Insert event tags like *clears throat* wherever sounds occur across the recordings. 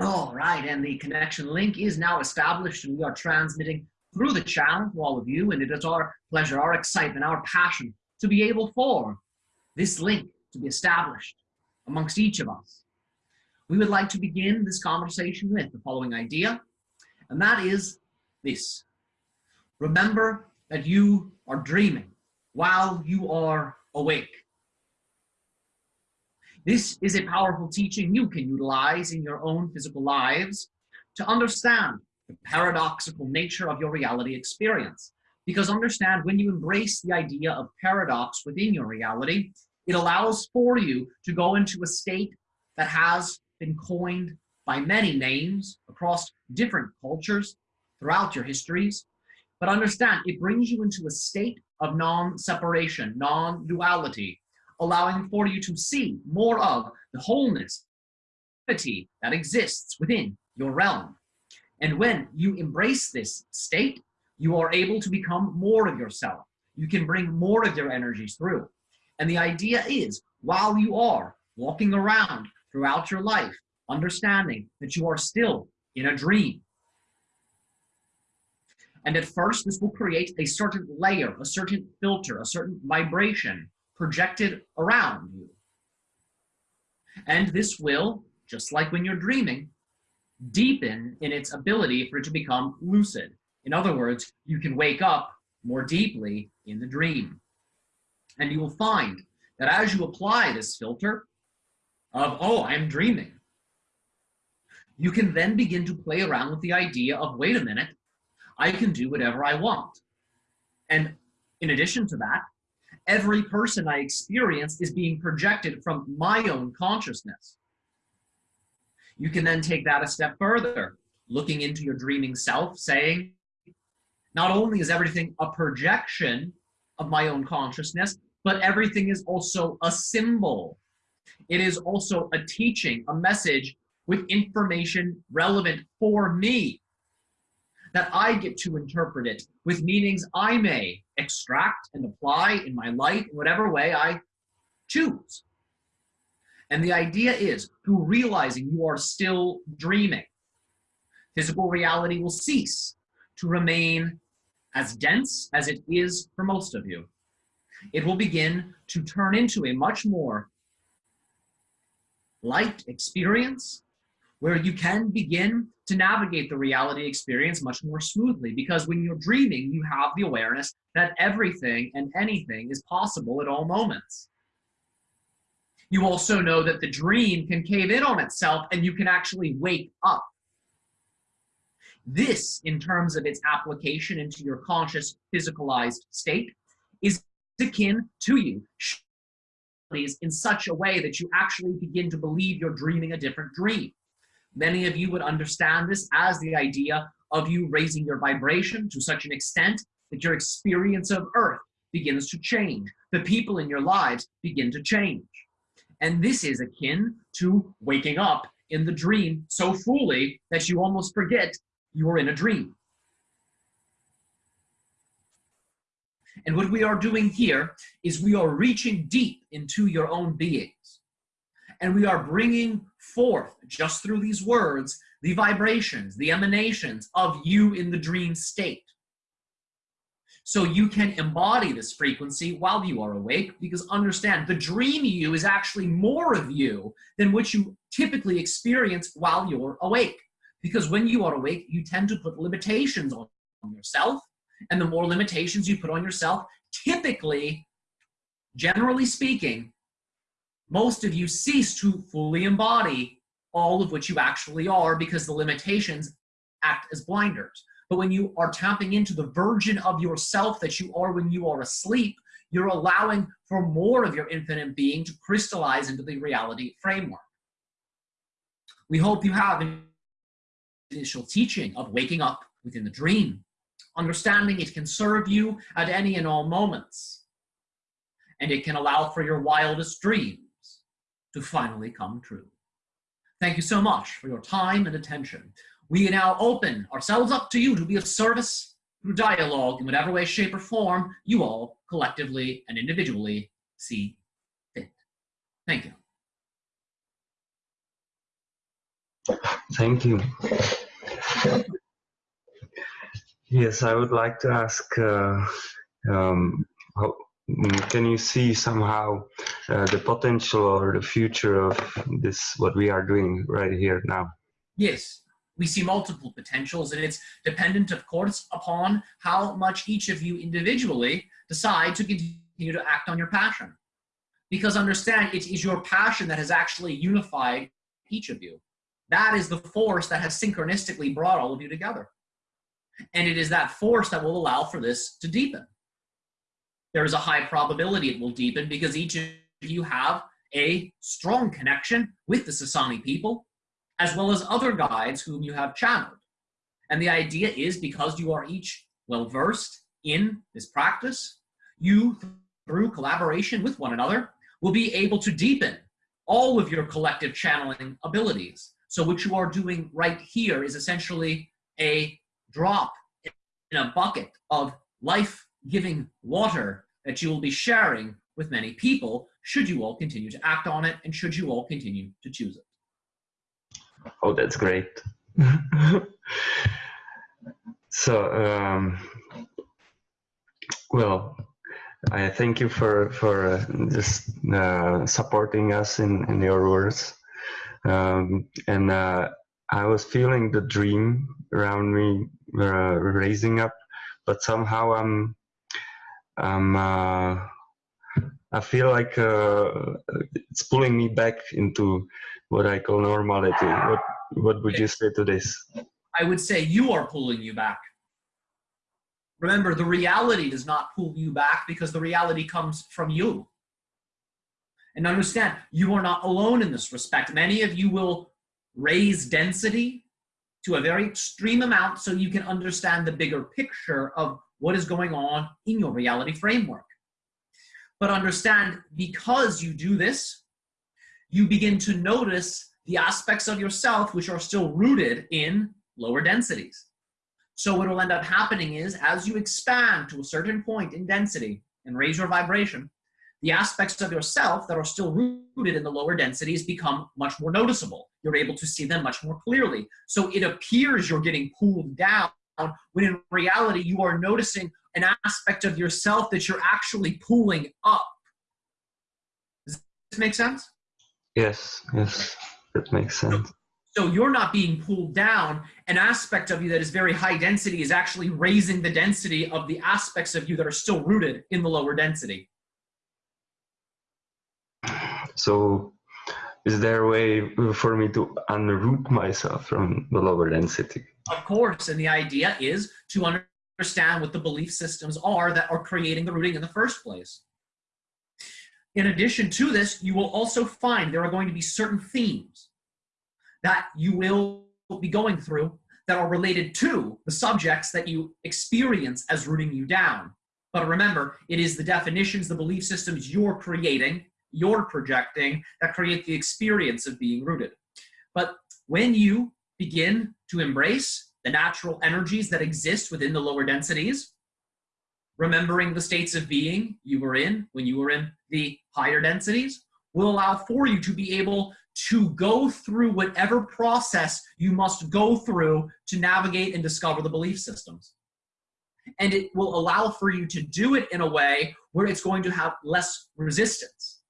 All right, and the connection link is now established and we are transmitting through the channel to all of you and it is our pleasure, our excitement, our passion to be able for this link to be established amongst each of us. We would like to begin this conversation with the following idea, and that is this. Remember that you are dreaming while you are awake. This is a powerful teaching you can utilize in your own physical lives to understand the paradoxical nature of your reality experience. Because understand when you embrace the idea of paradox within your reality, it allows for you to go into a state that has been coined by many names across different cultures throughout your histories. But understand, it brings you into a state of non-separation, non-duality, allowing for you to see more of the wholeness that exists within your realm. And when you embrace this state, you are able to become more of yourself. You can bring more of your energies through. And the idea is, while you are walking around throughout your life, understanding that you are still in a dream. And at first, this will create a certain layer, a certain filter, a certain vibration projected around you. And this will, just like when you're dreaming, deepen in its ability for it to become lucid. In other words, you can wake up more deeply in the dream. And you will find that as you apply this filter of, oh, I'm dreaming, you can then begin to play around with the idea of, wait a minute, I can do whatever I want. And in addition to that, every person I experience is being projected from my own consciousness. You can then take that a step further, looking into your dreaming self, saying, not only is everything a projection of my own consciousness, but everything is also a symbol. It is also a teaching, a message with information relevant for me that I get to interpret it with meanings I may extract and apply in my life whatever way I choose. And the idea is through realizing you are still dreaming, physical reality will cease to remain as dense as it is for most of you. It will begin to turn into a much more light experience where you can begin to navigate the reality experience much more smoothly because when you're dreaming, you have the awareness that everything and anything is possible at all moments. You also know that the dream can cave in on itself and you can actually wake up. This, in terms of its application into your conscious, physicalized state, is akin to you in such a way that you actually begin to believe you're dreaming a different dream. Many of you would understand this as the idea of you raising your vibration to such an extent that your experience of earth begins to change. The people in your lives begin to change. And this is akin to waking up in the dream so fully that you almost forget you are in a dream. And what we are doing here is we are reaching deep into your own beings. And we are bringing forth, just through these words, the vibrations, the emanations of you in the dream state. So you can embody this frequency while you are awake because understand the dream you is actually more of you than what you typically experience while you're awake. Because when you are awake, you tend to put limitations on yourself. And the more limitations you put on yourself, typically, generally speaking, most of you cease to fully embody all of what you actually are because the limitations act as blinders. But when you are tapping into the version of yourself that you are when you are asleep, you're allowing for more of your infinite being to crystallize into the reality framework. We hope you have an initial teaching of waking up within the dream, understanding it can serve you at any and all moments, and it can allow for your wildest dreams to finally come true. Thank you so much for your time and attention. We now open ourselves up to you to be of service through dialogue in whatever way, shape, or form you all collectively and individually see fit. Thank you. Thank you. Yes, I would like to ask, uh, um, can you see somehow uh, the potential or the future of this, what we are doing right here now? Yes, we see multiple potentials and it's dependent, of course, upon how much each of you individually decide to continue to act on your passion. Because understand, it is your passion that has actually unified each of you. That is the force that has synchronistically brought all of you together. And it is that force that will allow for this to deepen. There is a high probability it will deepen because each of you have a strong connection with the Sasani people, as well as other guides whom you have channeled. And the idea is because you are each well versed in this practice, you, through collaboration with one another, will be able to deepen all of your collective channeling abilities. So what you are doing right here is essentially a drop in a bucket of life-giving water that you will be sharing with many people should you all continue to act on it and should you all continue to choose it. Oh, that's great. *laughs* so, um, well, I thank you for for uh, just uh, supporting us in in your words, um, and uh, I was feeling the dream around me uh, raising up, but somehow I'm I'm uh, I feel like uh, it's pulling me back into what I call normality. What what would you say to this? I would say you are pulling you back. Remember, the reality does not pull you back because the reality comes from you. And understand, you are not alone in this respect. Many of you will raise density to a very extreme amount so you can understand the bigger picture of what is going on in your reality framework. But understand, because you do this, you begin to notice the aspects of yourself which are still rooted in lower densities. So what will end up happening is as you expand to a certain point in density and raise your vibration, the aspects of yourself that are still rooted in the lower densities become much more noticeable. You're able to see them much more clearly. So it appears you're getting pulled down Um, when in reality you are noticing an aspect of yourself that you're actually pulling up. Does this make sense? Yes, yes, that makes sense. So you're not being pulled down. An aspect of you that is very high density is actually raising the density of the aspects of you that are still rooted in the lower density. So is there a way for me to unroot myself from the lower density? Of course, and the idea is to understand what the belief systems are that are creating the rooting in the first place. In addition to this, you will also find there are going to be certain themes that you will be going through that are related to the subjects that you experience as rooting you down. But remember, it is the definitions, the belief systems you're creating, you're projecting, that create the experience of being rooted. But when you begin to embrace the natural energies that exist within the lower densities, remembering the states of being you were in when you were in the higher densities, will allow for you to be able to go through whatever process you must go through to navigate and discover the belief systems. And it will allow for you to do it in a way where it's going to have less resistance.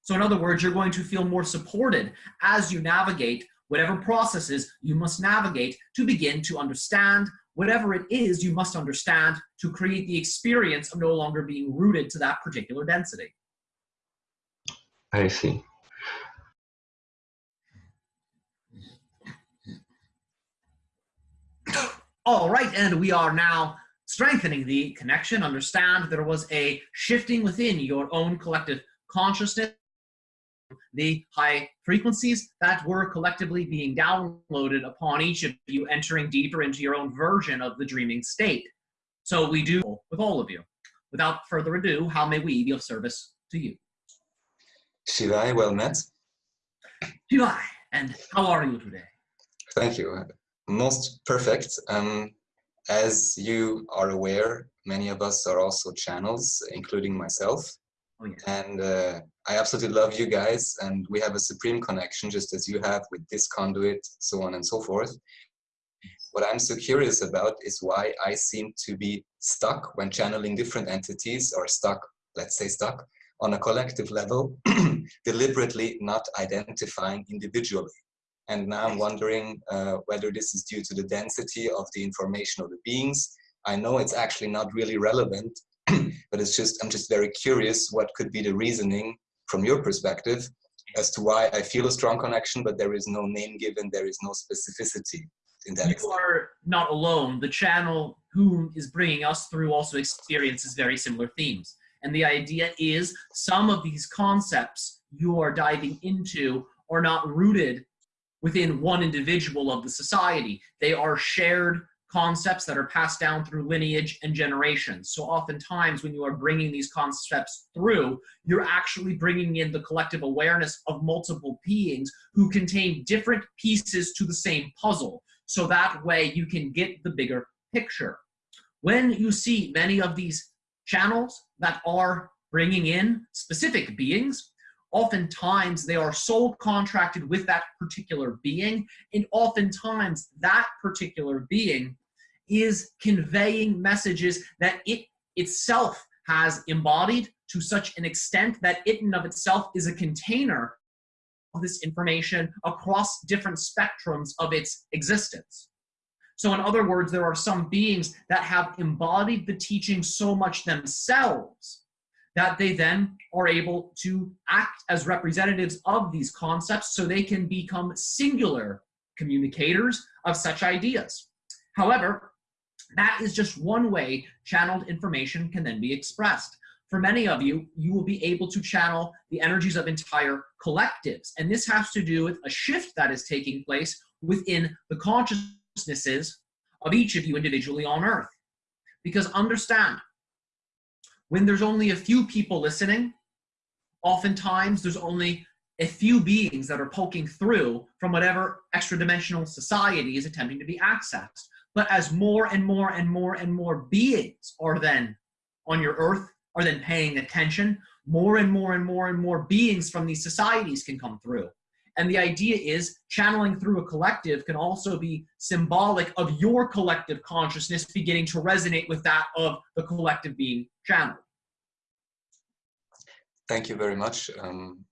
So in other words, you're going to feel more supported as you navigate whatever processes you must navigate to begin to understand whatever it is you must understand to create the experience of no longer being rooted to that particular density. I see. All right, and we are now strengthening the connection. Understand there was a shifting within your own collective consciousness, the high frequencies that were collectively being downloaded upon each of you entering deeper into your own version of the dreaming state. So we do with all of you. Without further ado, how may we be of service to you? Shivai, well met. Shivai, and how are you today? Thank you most perfect. Um, as you are aware, many of us are also channels, including myself. Oh, yeah. And uh, I absolutely love you guys, and we have a supreme connection, just as you have with this conduit, so on and so forth. What I'm so curious about is why I seem to be stuck when channeling different entities, or stuck, let's say stuck, on a collective level, *clears throat* deliberately not identifying individually. And now I'm wondering uh, whether this is due to the density of the information of the beings. I know it's actually not really relevant, *clears throat* but it's just, I'm just very curious what could be the reasoning from your perspective as to why I feel a strong connection, but there is no name given, there is no specificity in that. You extent. are not alone. The channel who is bringing us through also experiences very similar themes. And the idea is some of these concepts you are diving into are not rooted within one individual of the society. They are shared concepts that are passed down through lineage and generations. So oftentimes when you are bringing these concepts through, you're actually bringing in the collective awareness of multiple beings who contain different pieces to the same puzzle. So that way you can get the bigger picture. When you see many of these channels that are bringing in specific beings, oftentimes they are soul contracted with that particular being and oftentimes that particular being is conveying messages that it itself has embodied to such an extent that it in of itself is a container of this information across different spectrums of its existence. So in other words, there are some beings that have embodied the teaching so much themselves that they then are able to act as representatives of these concepts so they can become singular communicators of such ideas. However, that is just one way channeled information can then be expressed. For many of you, you will be able to channel the energies of entire collectives. And this has to do with a shift that is taking place within the consciousnesses of each of you individually on earth. Because understand, when there's only a few people listening, oftentimes there's only a few beings that are poking through from whatever extra dimensional society is attempting to be accessed. But as more and more and more and more beings are then on your earth, are then paying attention, more and more and more and more beings from these societies can come through. And the idea is channeling through a collective can also be symbolic of your collective consciousness beginning to resonate with that of the collective being channeled. Thank you very much um,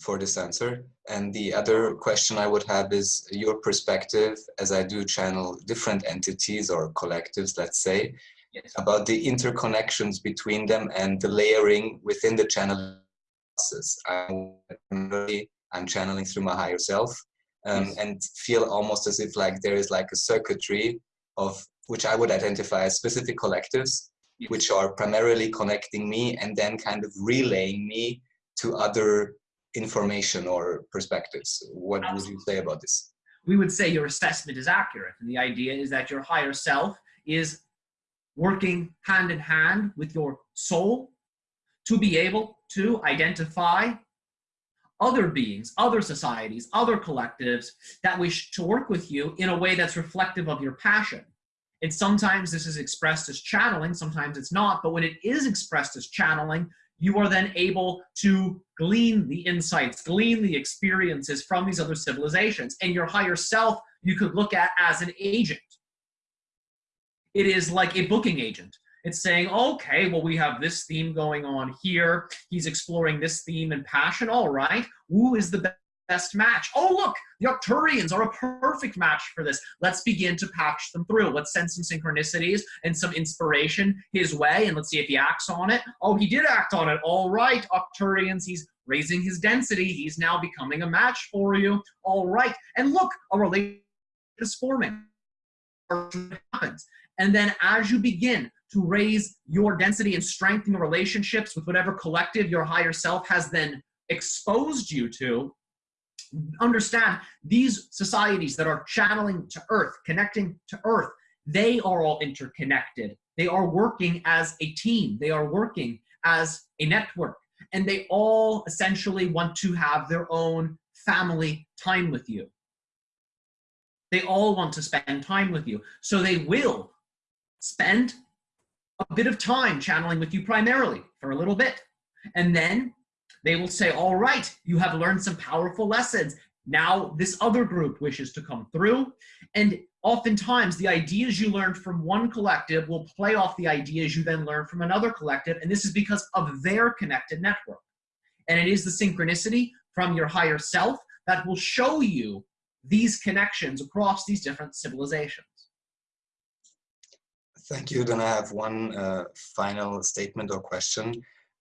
for this answer. And the other question I would have is your perspective, as I do channel different entities or collectives, let's say, Yes. about the interconnections between them and the layering within the channel process. I'm, really, I'm channeling through my higher self um, Yes. and feel almost as if like there is like a circuitry of which I would identify as specific collectives, Yes. which are primarily connecting me and then kind of relaying me to other information or perspectives. What would you say about this? we would say your assessment is accurate. And the idea is that your higher self is working hand in hand with your soul to be able to identify other beings, other societies, other collectives that wish to work with you in a way that's reflective of your passion. And sometimes this is expressed as channeling, sometimes it's not, but when it is expressed as channeling, you are then able to glean the insights, glean the experiences from these other civilizations. And your higher self, you could look at as an agent. It is like a booking agent. It's saying, okay, well, we have this theme going on here. He's exploring this theme and passion. All right. Who is the best match? Oh, look, the Arcturians are a perfect match for this. Let's begin to patch them through. Let's send some synchronicities and some inspiration his way, and let's see if he acts on it. Oh, he did act on it. All right, Arcturians, he's raising his density. He's now becoming a match for you. All right. And look, a relationship is forming. Happens. And then as you begin to raise your density and strengthen your relationships with whatever collective your higher self has then exposed you to, understand these societies that are channeling to earth, connecting to earth, they are all interconnected. They are working as a team. They are working as a network. And they all essentially want to have their own family time with you. They all want to spend time with you. So they will spend a bit of time channeling with you primarily for a little bit. And then they will say, all right, you have learned some powerful lessons. Now this other group wishes to come through. And oftentimes the ideas you learned from one collective will play off the ideas you then learn from another collective. And this is because of their connected network. And it is the synchronicity from your higher self that will show you these connections across these different civilizations. Thank you. Then I have one uh, final statement or question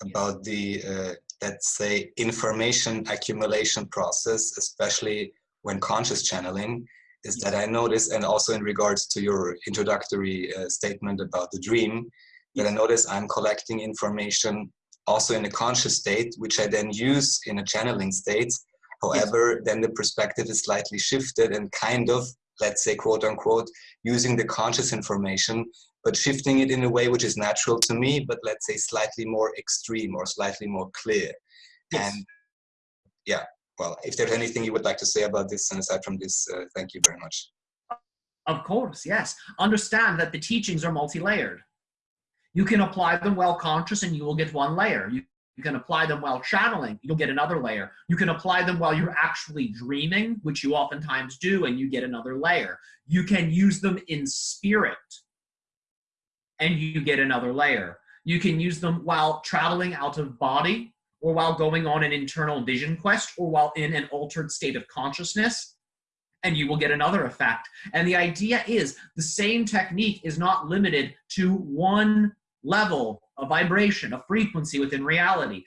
about the, uh, let's say, information accumulation process, especially when conscious channeling, is that I notice, and also in regards to your introductory uh, statement about the dream, that I notice I'm collecting information also in a conscious state, which I then use in a channeling state. However, then the perspective is slightly shifted and kind of, let's say, quote unquote, using the conscious information but shifting it in a way which is natural to me, but let's say slightly more extreme or slightly more clear. Yes. And yeah, well, if there's anything you would like to say about this, and aside from this, uh, thank you very much. Of course, yes. Understand that the teachings are multi-layered. You can apply them while conscious and you will get one layer. You, you can apply them while channeling, you'll get another layer. You can apply them while you're actually dreaming, which you oftentimes do, and you get another layer. You can use them in spirit, and you get another layer. You can use them while traveling out of body or while going on an internal vision quest or while in an altered state of consciousness and you will get another effect. And the idea is the same technique is not limited to one level, a vibration, a frequency within reality.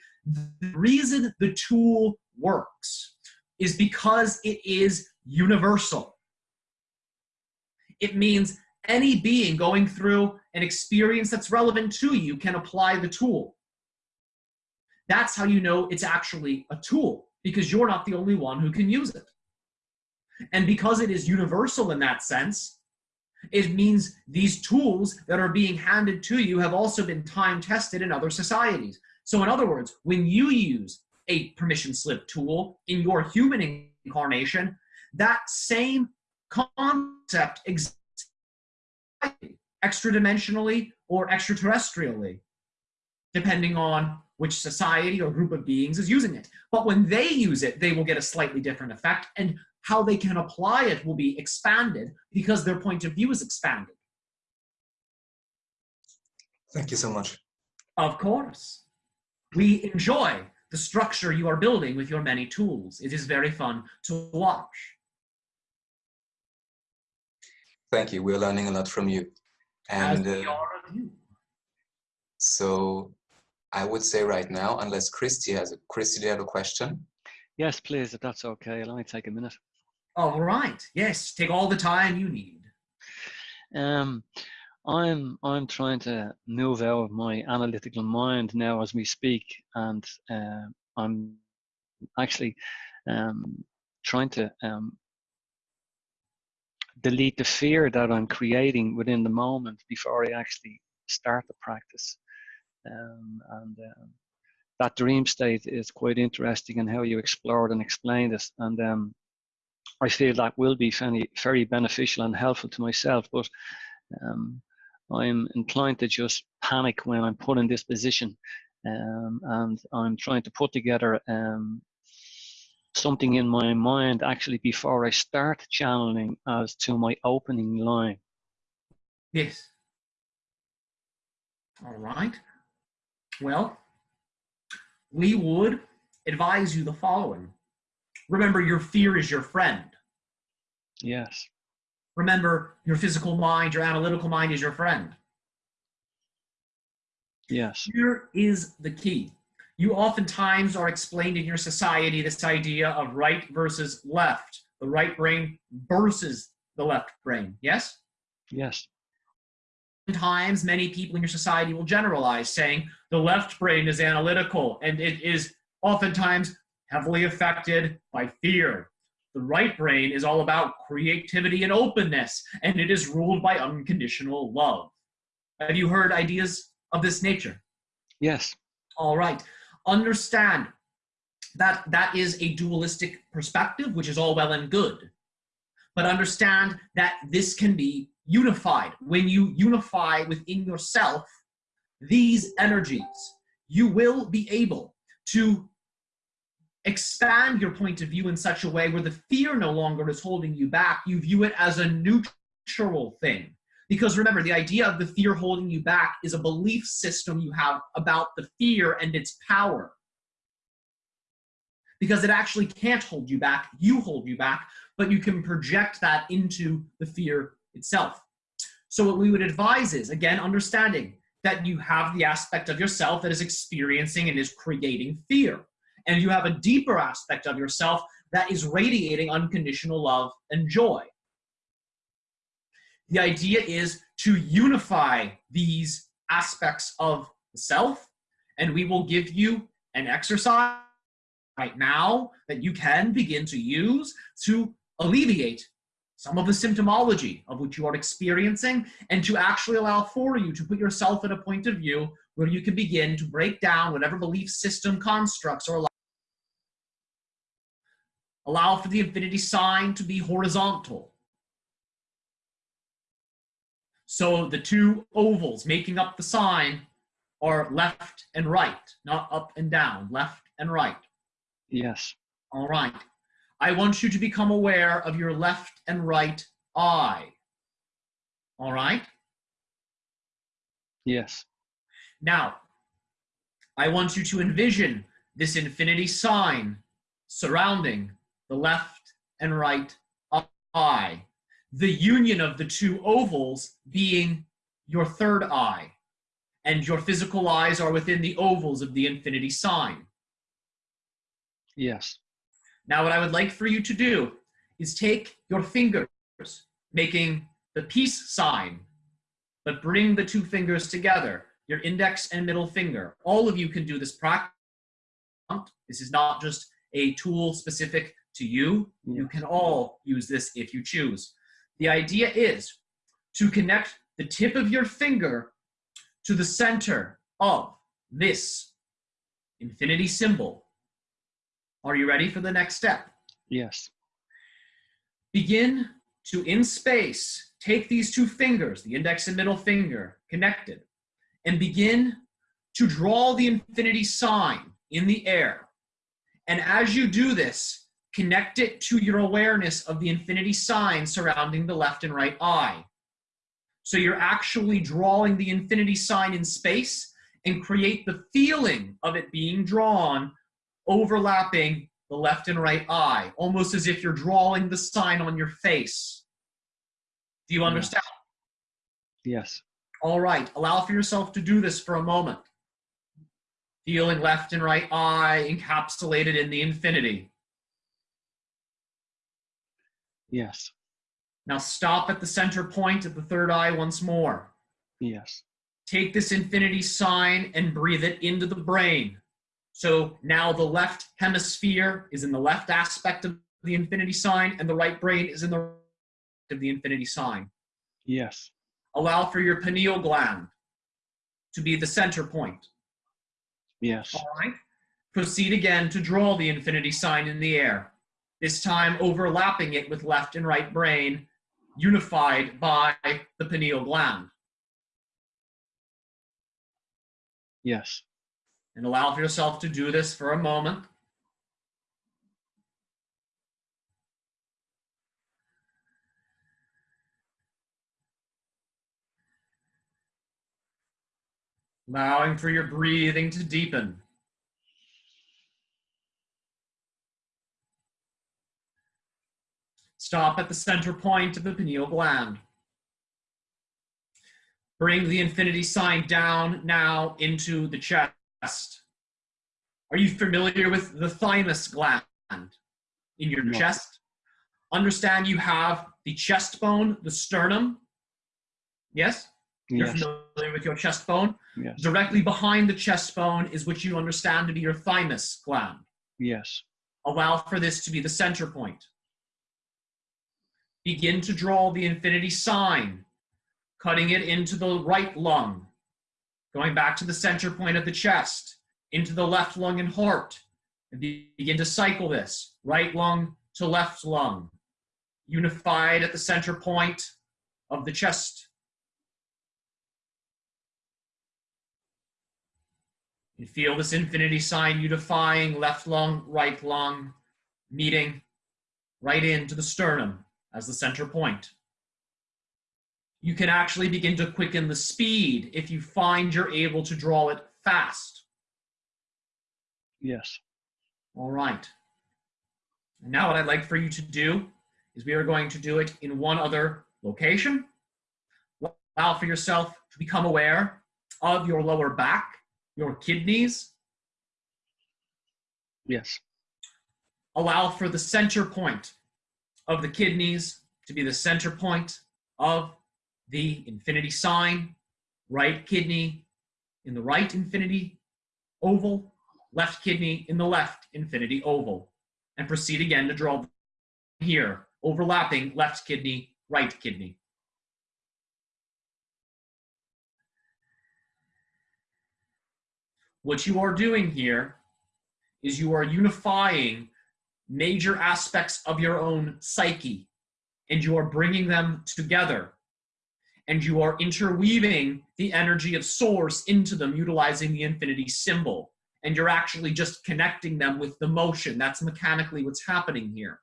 The reason the tool works is because it is universal. It means any being going through an experience that's relevant to you can apply the tool. That's how you know it's actually a tool because you're not the only one who can use it. And because it is universal in that sense, it means these tools that are being handed to you have also been time tested in other societies. So in other words, when you use a permission slip tool in your human incarnation, that same concept exists extra dimensionally or extraterrestrially, depending on which society or group of beings is using it. But when they use it, they will get a slightly different effect, and how they can apply it will be expanded because their point of view is expanded. Thank you so much. Of course. We enjoy the structure you are building with your many tools. It is very fun to watch. Thank you. We're learning a lot from you. And uh, so I would say right now, unless Christy has a, Christy, do you have a question? Yes, please, if that's okay. Let me take a minute. All right. Yes, take all the time you need. Um, I'm I'm trying to move out of my analytical mind now as we speak, and uh, I'm actually um, trying to um, delete the fear that I'm creating within the moment before I actually start the practice. Um, and um, that dream state is quite interesting in how you explored and explained it. And um, I feel that will be very, very beneficial and helpful to myself. But um, I'm inclined to just panic when I'm put in this position. Um, and I'm trying to put together um, something in my mind actually before I start channeling as to my opening line. Yes. All right. Well, we would advise you the following. Remember, your fear is your friend. Yes. Remember, your physical mind, your analytical mind is your friend. Yes. Here is the key. You oftentimes are explained in your society this idea of right versus left, the right brain versus the left brain. Yes? Yes. Sometimes many people in your society will generalize, saying the left brain is analytical and it is oftentimes heavily affected by fear. The right brain is all about creativity and openness, and it is ruled by unconditional love. Have you heard ideas of this nature? Yes. All right. Understand that that is a dualistic perspective, which is all well and good. But understand that this can be unified. When you unify within yourself these energies, you will be able to expand your point of view in such a way where the fear no longer is holding you back. You view it as a neutral thing. Because remember, the idea of the fear holding you back is a belief system you have about the fear and its power. Because it actually can't hold you back, you hold you back, but you can project that into the fear itself. So, what we would advise is again, understanding that you have the aspect of yourself that is experiencing and is creating fear. And you have a deeper aspect of yourself that is radiating unconditional love and joy. The idea is to unify these aspects of the self, and we will give you an exercise right now that you can begin to use to alleviate some of the symptomology of which you are experiencing and to actually allow for you to put yourself in a point of view where you can begin to break down whatever belief system constructs or allow for the infinity sign to be horizontal so the two ovals making up the sign are left and right, not up and down, left and right. Yes. All right. I want you to become aware of your left and right eye. All right? Yes. Now, I want you to envision this infinity sign surrounding the left and right eye the union of the two ovals being your third eye, and your physical eyes are within the ovals of the infinity sign. Yes. Now, what I would like for you to do is take your fingers, making the peace sign, but bring the two fingers together, your index and middle finger. All of you can do this practice. This is not just a tool specific to you. You can all use this if you choose. The idea is to connect the tip of your finger to the center of this infinity symbol. Are you ready for the next step? Yes. Begin to, in space, take these two fingers, the index and middle finger, connected, and begin to draw the infinity sign in the air. And as you do this, Connect it to your awareness of the infinity sign surrounding the left and right eye. So you're actually drawing the infinity sign in space and create the feeling of it being drawn overlapping the left and right eye, almost as if you're drawing the sign on your face. Do you understand? Yes. All right, allow for yourself to do this for a moment. Feeling left and right eye encapsulated in the infinity. Yes. Now stop at the center point of the third eye once more. Yes. Take this infinity sign and breathe it into the brain. So now the left hemisphere is in the left aspect of the infinity sign, and the right brain is in the right of the infinity sign. Yes. Allow for your pineal gland to be the center point. Yes. All right. Proceed again to draw the infinity sign in the air this time overlapping it with left and right brain, unified by the pineal gland. Yes. And allow for yourself to do this for a moment. Allowing for your breathing to deepen. Stop at the center point of the pineal gland. Bring the infinity sign down now into the chest. Are you familiar with the thymus gland in your No. chest? Understand you have the chest bone, the sternum. Yes? You're Yes, familiar with your chest bone? yes, Directly behind the chest bone is what you understand to be your thymus gland. yes, Allow for this to be the center point. Begin to draw the infinity sign, cutting it into the right lung, going back to the center point of the chest, into the left lung and heart. And be- begin to cycle this right lung to left lung, unified at the center point of the chest. You feel this infinity sign unifying left lung, right lung, meeting right into the sternum as the center point. You can actually begin to quicken the speed if you find you're able to draw it fast. yes, All right. And now what I'd like for you to do is we are going to do it in one other location. Allow for yourself to become aware of your lower back, your kidneys, yes, allow for the center point of the kidneys to be the center point of the infinity sign, right kidney in the right infinity oval, left kidney in the left infinity oval, and proceed again to draw here, overlapping left kidney, right kidney. What you are doing here is you are unifying major aspects of your own psyche and you are bringing them together and you are interweaving the energy of source into them utilizing the infinity symbol and you're actually just connecting them with the motion. That's mechanically what's happening here.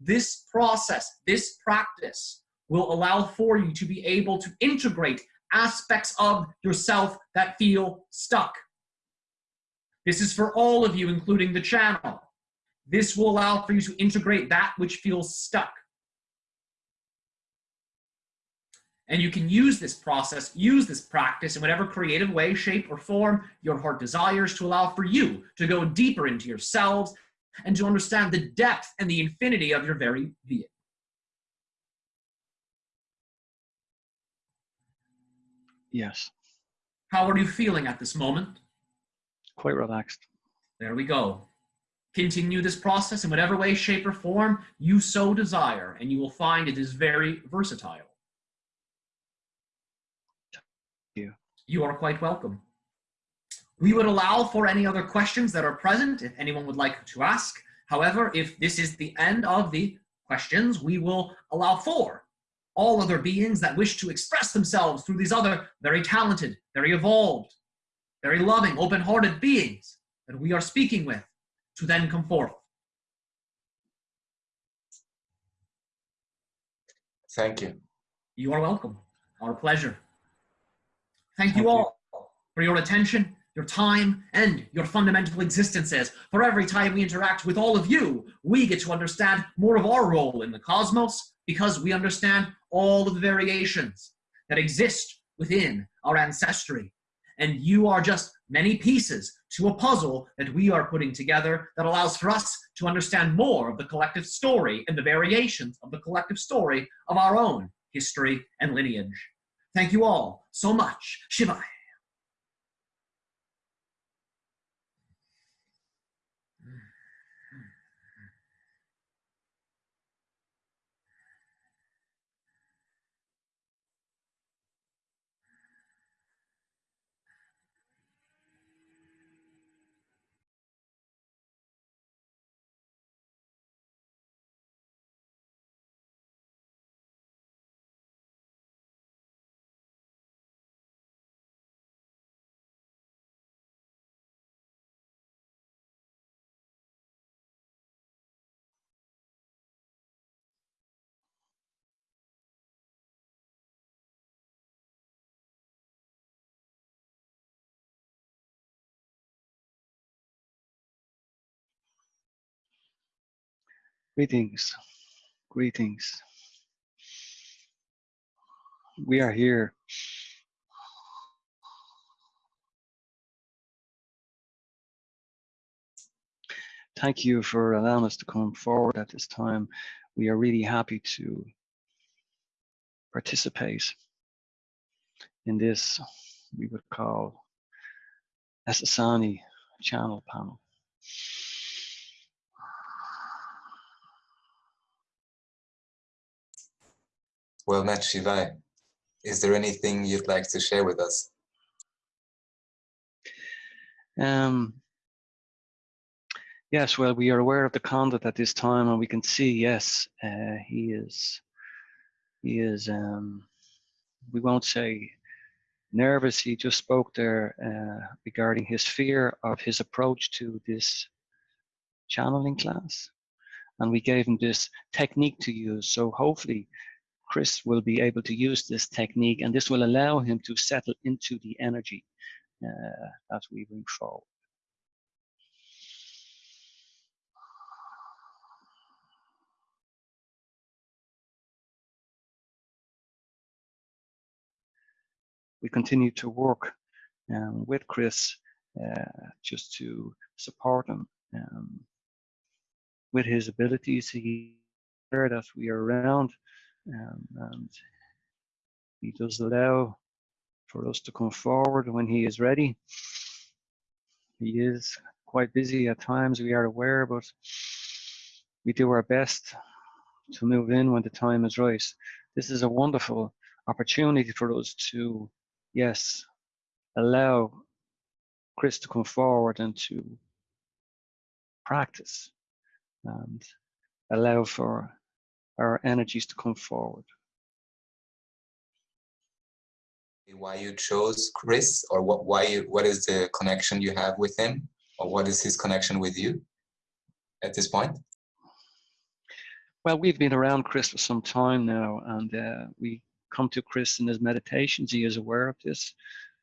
This process this practice will allow for you to be able to integrate aspects of yourself that feel stuck. This is for all of you including the channel this will allow for you to integrate that which feels stuck. And you can use this process, use this practice in whatever creative way, shape, or form your heart desires to allow for you to go deeper into yourselves and to understand the depth and the infinity of your very being. yes. How are you feeling at this moment? Quite relaxed. There we go. Continue this process in whatever way, shape, or form you so desire, and you will find it is very versatile. you. You are quite welcome. We would allow for any other questions that are present if anyone would like to ask. However, if this is the end of the questions, we will allow for all other beings that wish to express themselves through these other very talented, very evolved, very loving, open hearted beings that we are speaking with to then come forth. Thank you. You are welcome. Our pleasure. Thank, you Thank you. all for your attention, your time, and your fundamental existences. For every time we interact with all of you, we get to understand more of our role in the cosmos because we understand all of the variations that exist within our ancestry. And you are just many pieces to a puzzle that we are putting together that allows for us to understand more of the collective story and the variations of the collective story of our own history and lineage. Thank you all so much. Shivai. Greetings, greetings. We are here. Thank you for allowing us to come forward at this time. We are really happy to participate in this, we would call Essassani channel panel. Well met, Shivai. Is there anything you'd like to share with us? Um, yes, well, we are aware of the conduct at this time, and we can see, yes, uh, he is, he is, um, we won't say nervous. He just spoke there uh, regarding his fear of his approach to this channeling class. And we gave him this technique to use. So hopefully Chris will be able to use this technique and this will allow him to settle into the energy uh, that we bring forward. We continue to work um, with Chris uh, just to support him um, with his abilities. He that we are around um, and he does allow for us to come forward when he is ready. He is quite busy at times, we are aware, but we do our best to move in when the time is right. This is a wonderful opportunity for us to, yes, allow Chris to come forward and to practice and allow for our energies to come forward. Why you chose Chris, or what? Why? You, what is the connection you have with him, or what is his connection with you at this point? Well, we've been around Chris for some time now, and uh, we come to Chris in his meditations. He is aware of this,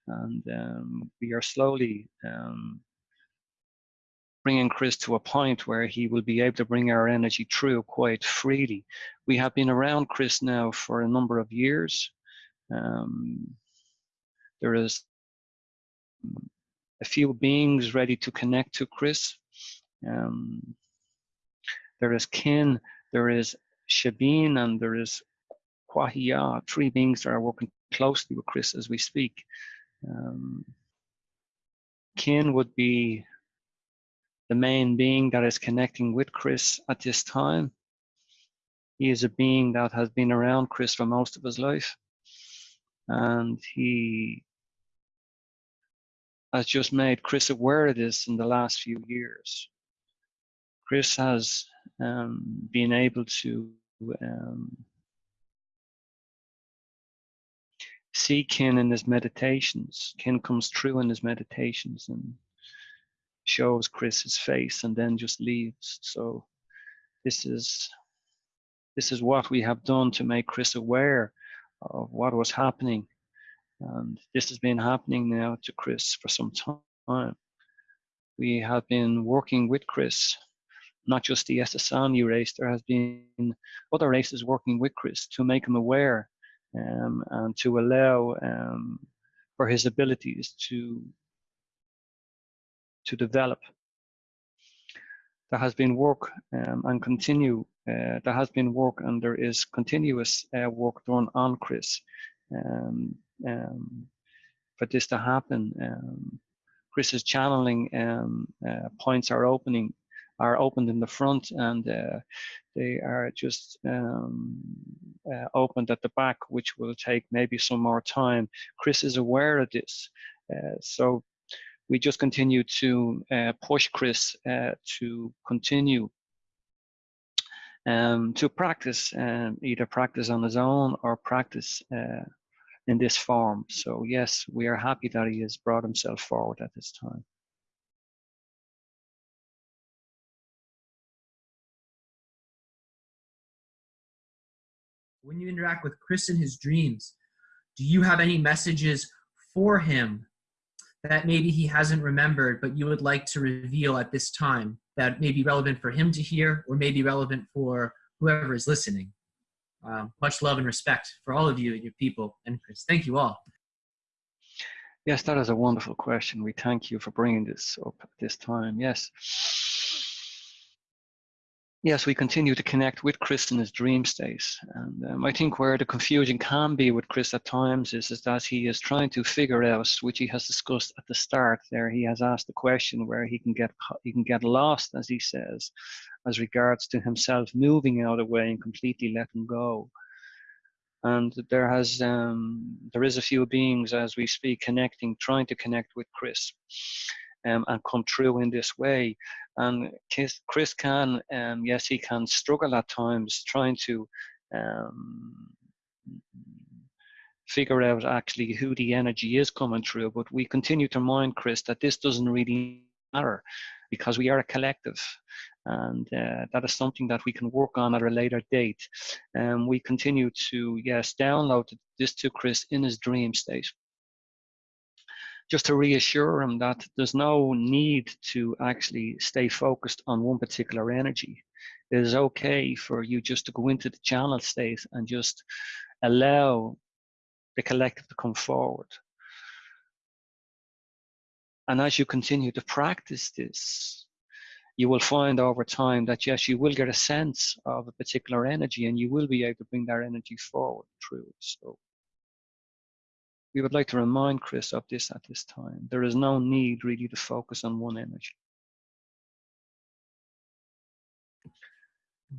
and um, we are slowly um, bringing Chris to a point where he will be able to bring our energy through quite freely. We have been around Chris now for a number of years. Um, there is a few beings ready to connect to Chris. Um, there is Kin, there is Shabin, and there is Kwahia, three beings that are working closely with Chris as we speak. Um, Kin would be the main being that is connecting with Chris at this time. He is a being that has been around Chris for most of his life. And he has just made Chris aware of this in the last few years. Chris has um, been able to um, see Kin in his meditations. Kin comes through in his meditations and shows Chris's face and then just leaves. So this is this is what we have done to make Chris aware of what was happening. And this has been happening now to Chris for some time. We have been working with Chris, not just the Essassani race, there has been other races working with Chris to make him aware um, and to allow um, for his abilities to to develop. There has been work um, and continue, uh, there has been work and there is continuous uh, work done on Chris um, um, for this to happen. Um, Chris's channeling um, uh, points are opening, are opened in the front and uh, they are just um, uh, opened at the back, which will take maybe some more time. Chris is aware of this. Uh, so we just continue to uh, push Chris uh, to continue um, to practice, um, either practice on his own or practice uh, in this form. So yes, we are happy that he has brought himself forward at this time. When you interact with Chris in his dreams, do you have any messages for him that maybe he hasn't remembered, but you would like to reveal at this time? that may be relevant for him to hear or may be relevant for whoever is listening. Um, much love and respect for all of you and your people. And Chris, thank you all. Yes, that is a wonderful question. We thank you for bringing this up at this time. Yes. Yes, we continue to connect with Chris in his dream state. And um, I think where the confusion can be with Chris at times is, is that he is trying to figure out, which he has discussed at the start there, he has asked the question where he can get he can get lost, as he says, as regards to himself moving out of way and completely letting go and there has um, there is a few beings as we speak connecting trying to connect with chris um, and come through in this way and chris can um, yes he can struggle at times trying to um, figure out actually who the energy is coming through but we continue to remind chris that this doesn't really matter because we are a collective and uh, that is something that we can work on at a later date. And um, we continue to, yes, download this to Chris in his dream state. Just to reassure them that there's no need to actually stay focused on one particular energy. It is okay for you just to go into the channel state and just allow the collective to come forward. And as you continue to practice this, you will find over time that yes, you will get a sense of a particular energy and you will be able to bring that energy forward through. So we would like to remind Chris of this at this time. There is no need really to focus on one energy.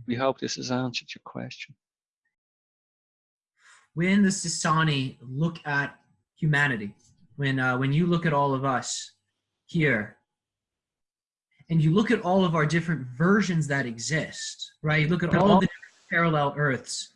We hope this has answered your question. When the Essassani look at humanity, when uh, when you look at all of us here and you look at all of our different versions that exist, right? You look at all of the parallel Earths.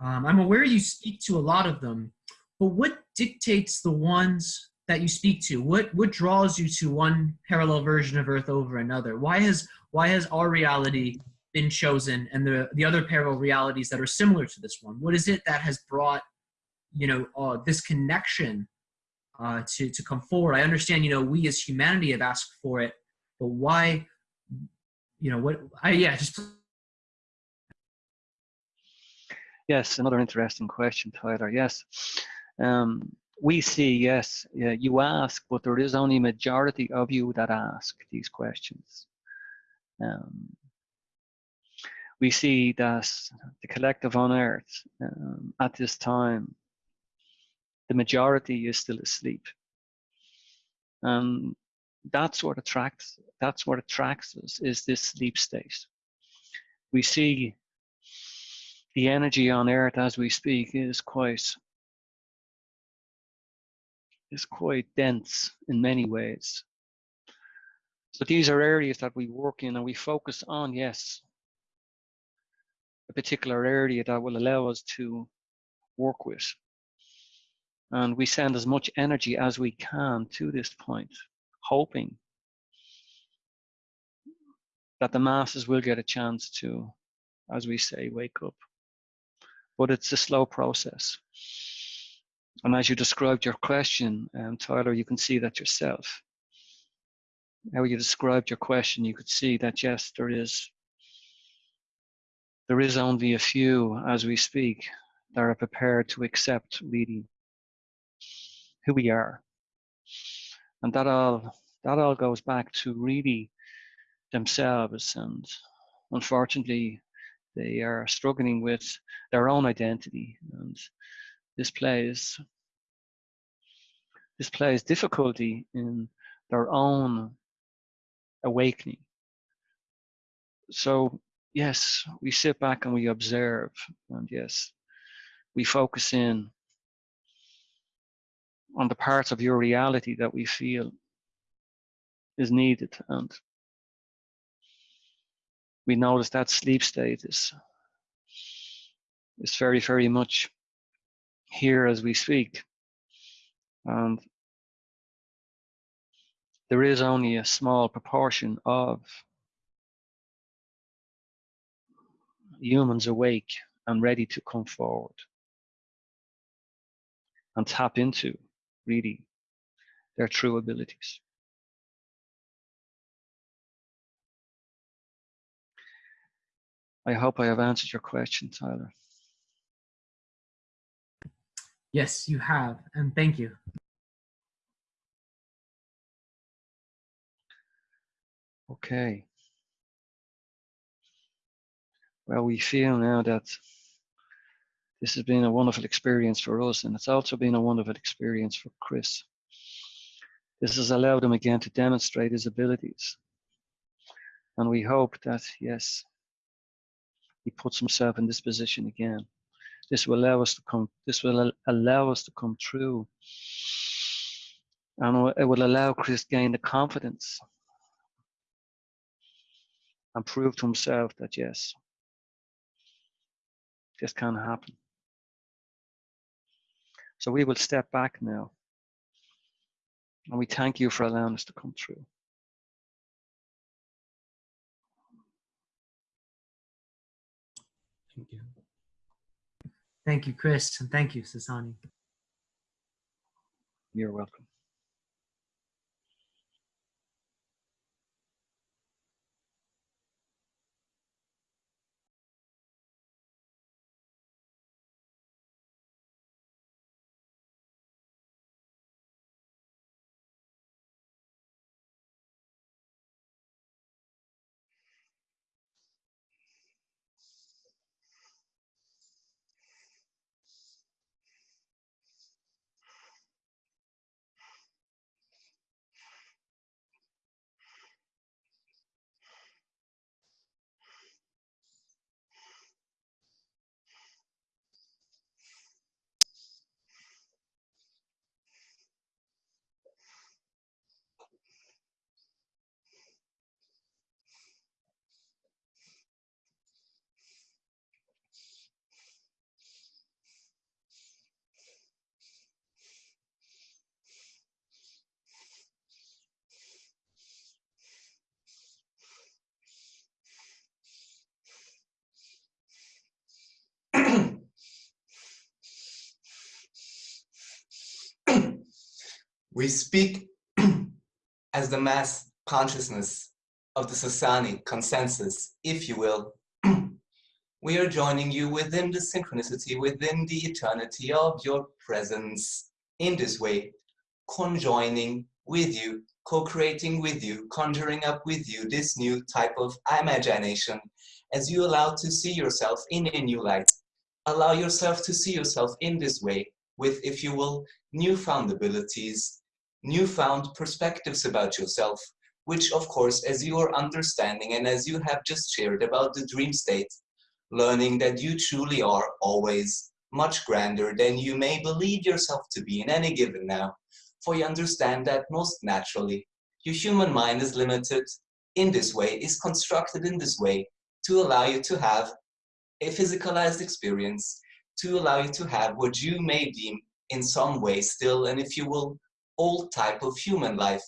Um, I'm aware you speak to a lot of them, but what dictates the ones that you speak to? What what draws you to one parallel version of Earth over another? Why has why has our reality been chosen and the the other parallel realities that are similar to this one? What is it that has brought you know uh, this connection uh, to to come forward? I understand you know we as humanity have asked for it but why you know what i yeah just yes another interesting question tyler yes um, we see yes you ask but there is only majority of you that ask these questions. Um, we see that the collective on earth um, at this time the majority is still asleep. Um, that's what attracts that's what attracts us is this sleep state. We see the energy on earth as we speak is quite is quite dense in many ways so these are areas that we work in and we focus on yes a particular area that will allow us to work with and we send as much energy as we can to this point hoping that the masses will get a chance to, as we say, wake up. But it's a slow process. And as you described your question, um, Tyler, you can see that yourself. How you described your question, you could see that yes, there is there is only a few as we speak that are prepared to accept really who we are. And that all that all goes back to really themselves. And unfortunately they are struggling with their own identity. And this plays this plays difficulty in their own awakening. So yes we sit back and we observe and yes we focus in on the parts of your reality that we feel is needed and we notice that sleep state is is very very much here as we speak and there is only a small proportion of humans awake and ready to come forward and tap into really their true abilities. I hope I have answered your question, Tyler. Yes, you have, and thank you. Okay. Well, we feel now that this has been a wonderful experience for us, and it's also been a wonderful experience for Chris. This has allowed him again to demonstrate his abilities. And we hope that, yes, he puts himself in this position again. This will allow us to come, this will allow us to come through. And it will allow Chris gain the confidence and prove to himself that yes, this can happen. So we will step back now. And we thank you for allowing us to come through. Thank you. Thank you, Chris, and thank you, Essassani. You're welcome. We speak *clears throat* as the mass consciousness of the Essassani consensus, if you will. *clears throat* we are joining you within the synchronicity, within the eternity of your presence in this way, conjoining with you, co-creating with you, conjuring up with you this new type of imagination as you allow to see yourself in a new light. Allow yourself to see yourself in this way with, if you will, newfound abilities, newfound perspectives about yourself, which of course, as you are understanding and as you have just shared about the dream state, learning that you truly are always much grander than you may believe yourself to be in any given now, for you understand that most naturally, your human mind is limited in this way, is constructed in this way to allow you to have a physicalized experience, to allow you to have what you may deem in some way still, and if you will, old type of human life.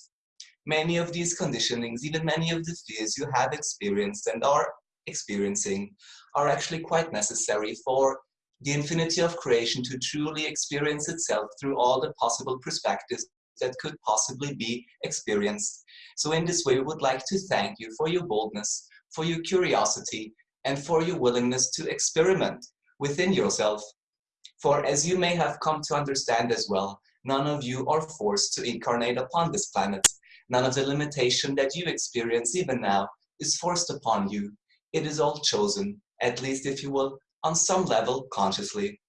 Many of these conditionings, even many of the fears you have experienced and are experiencing, are actually quite necessary for the infinity of creation to truly experience itself through all the possible perspectives that could possibly be experienced. So in this way, we would like to thank you for your boldness, for your curiosity, and for your willingness to experiment within yourself. For as you may have come to understand as well, none of you are forced to incarnate upon this planet. None of the limitation that you experience even now is forced upon you. It is all chosen, at least if you will, on some level consciously.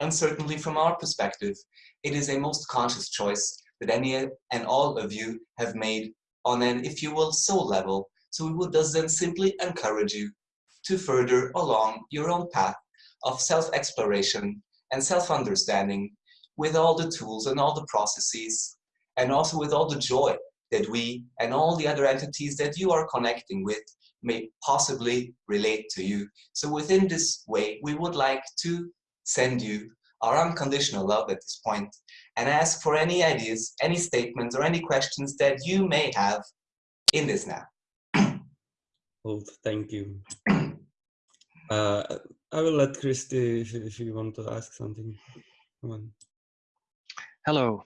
And certainly from our perspective, it is a most conscious choice that any and all of you have made on an, if you will, soul level. So we would thus then simply encourage you to further along your own path of self-exploration and self-understanding with all the tools and all the processes and also with all the joy that we and all the other entities that you are connecting with may possibly relate to you. So within this way, we would like to send you our unconditional love at this point and ask for any ideas, any statements, or any questions that you may have in this now. Well, *clears throat* thank you. *clears throat* Uh, I will let Christy if, if you want to ask something. Come on. Hello.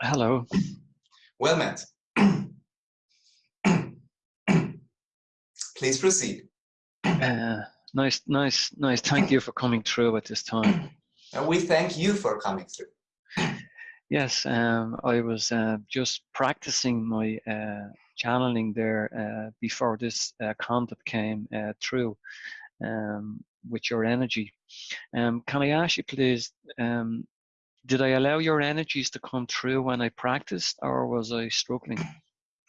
Hello. Well met. Please proceed. Uh, nice, nice, nice. Thank you for coming through at this time. And we thank you for coming through. Yes, um, I was uh, just practicing my uh, channeling there uh, before this uh, came uh, through um, with your energy. Um, can I ask you, please, um, did I allow your energies to come through when I practiced, or was I struggling?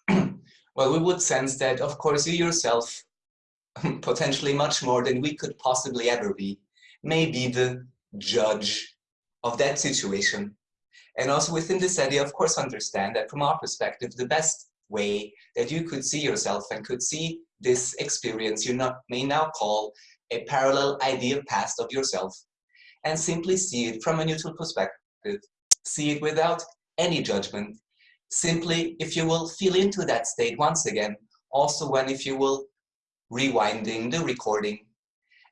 *clears throat* Well, we would sense that, of course, you yourself, *laughs* potentially much more than we could possibly ever be, may be the judge of that situation. And also within this idea, of course, understand that from our perspective, the best way that you could see yourself and could see this experience you not, may now call a parallel ideal past of yourself. And simply see it from a neutral perspective, see it without any judgment, simply, if you will, feel into that state once again, also when, if you will, rewinding the recording,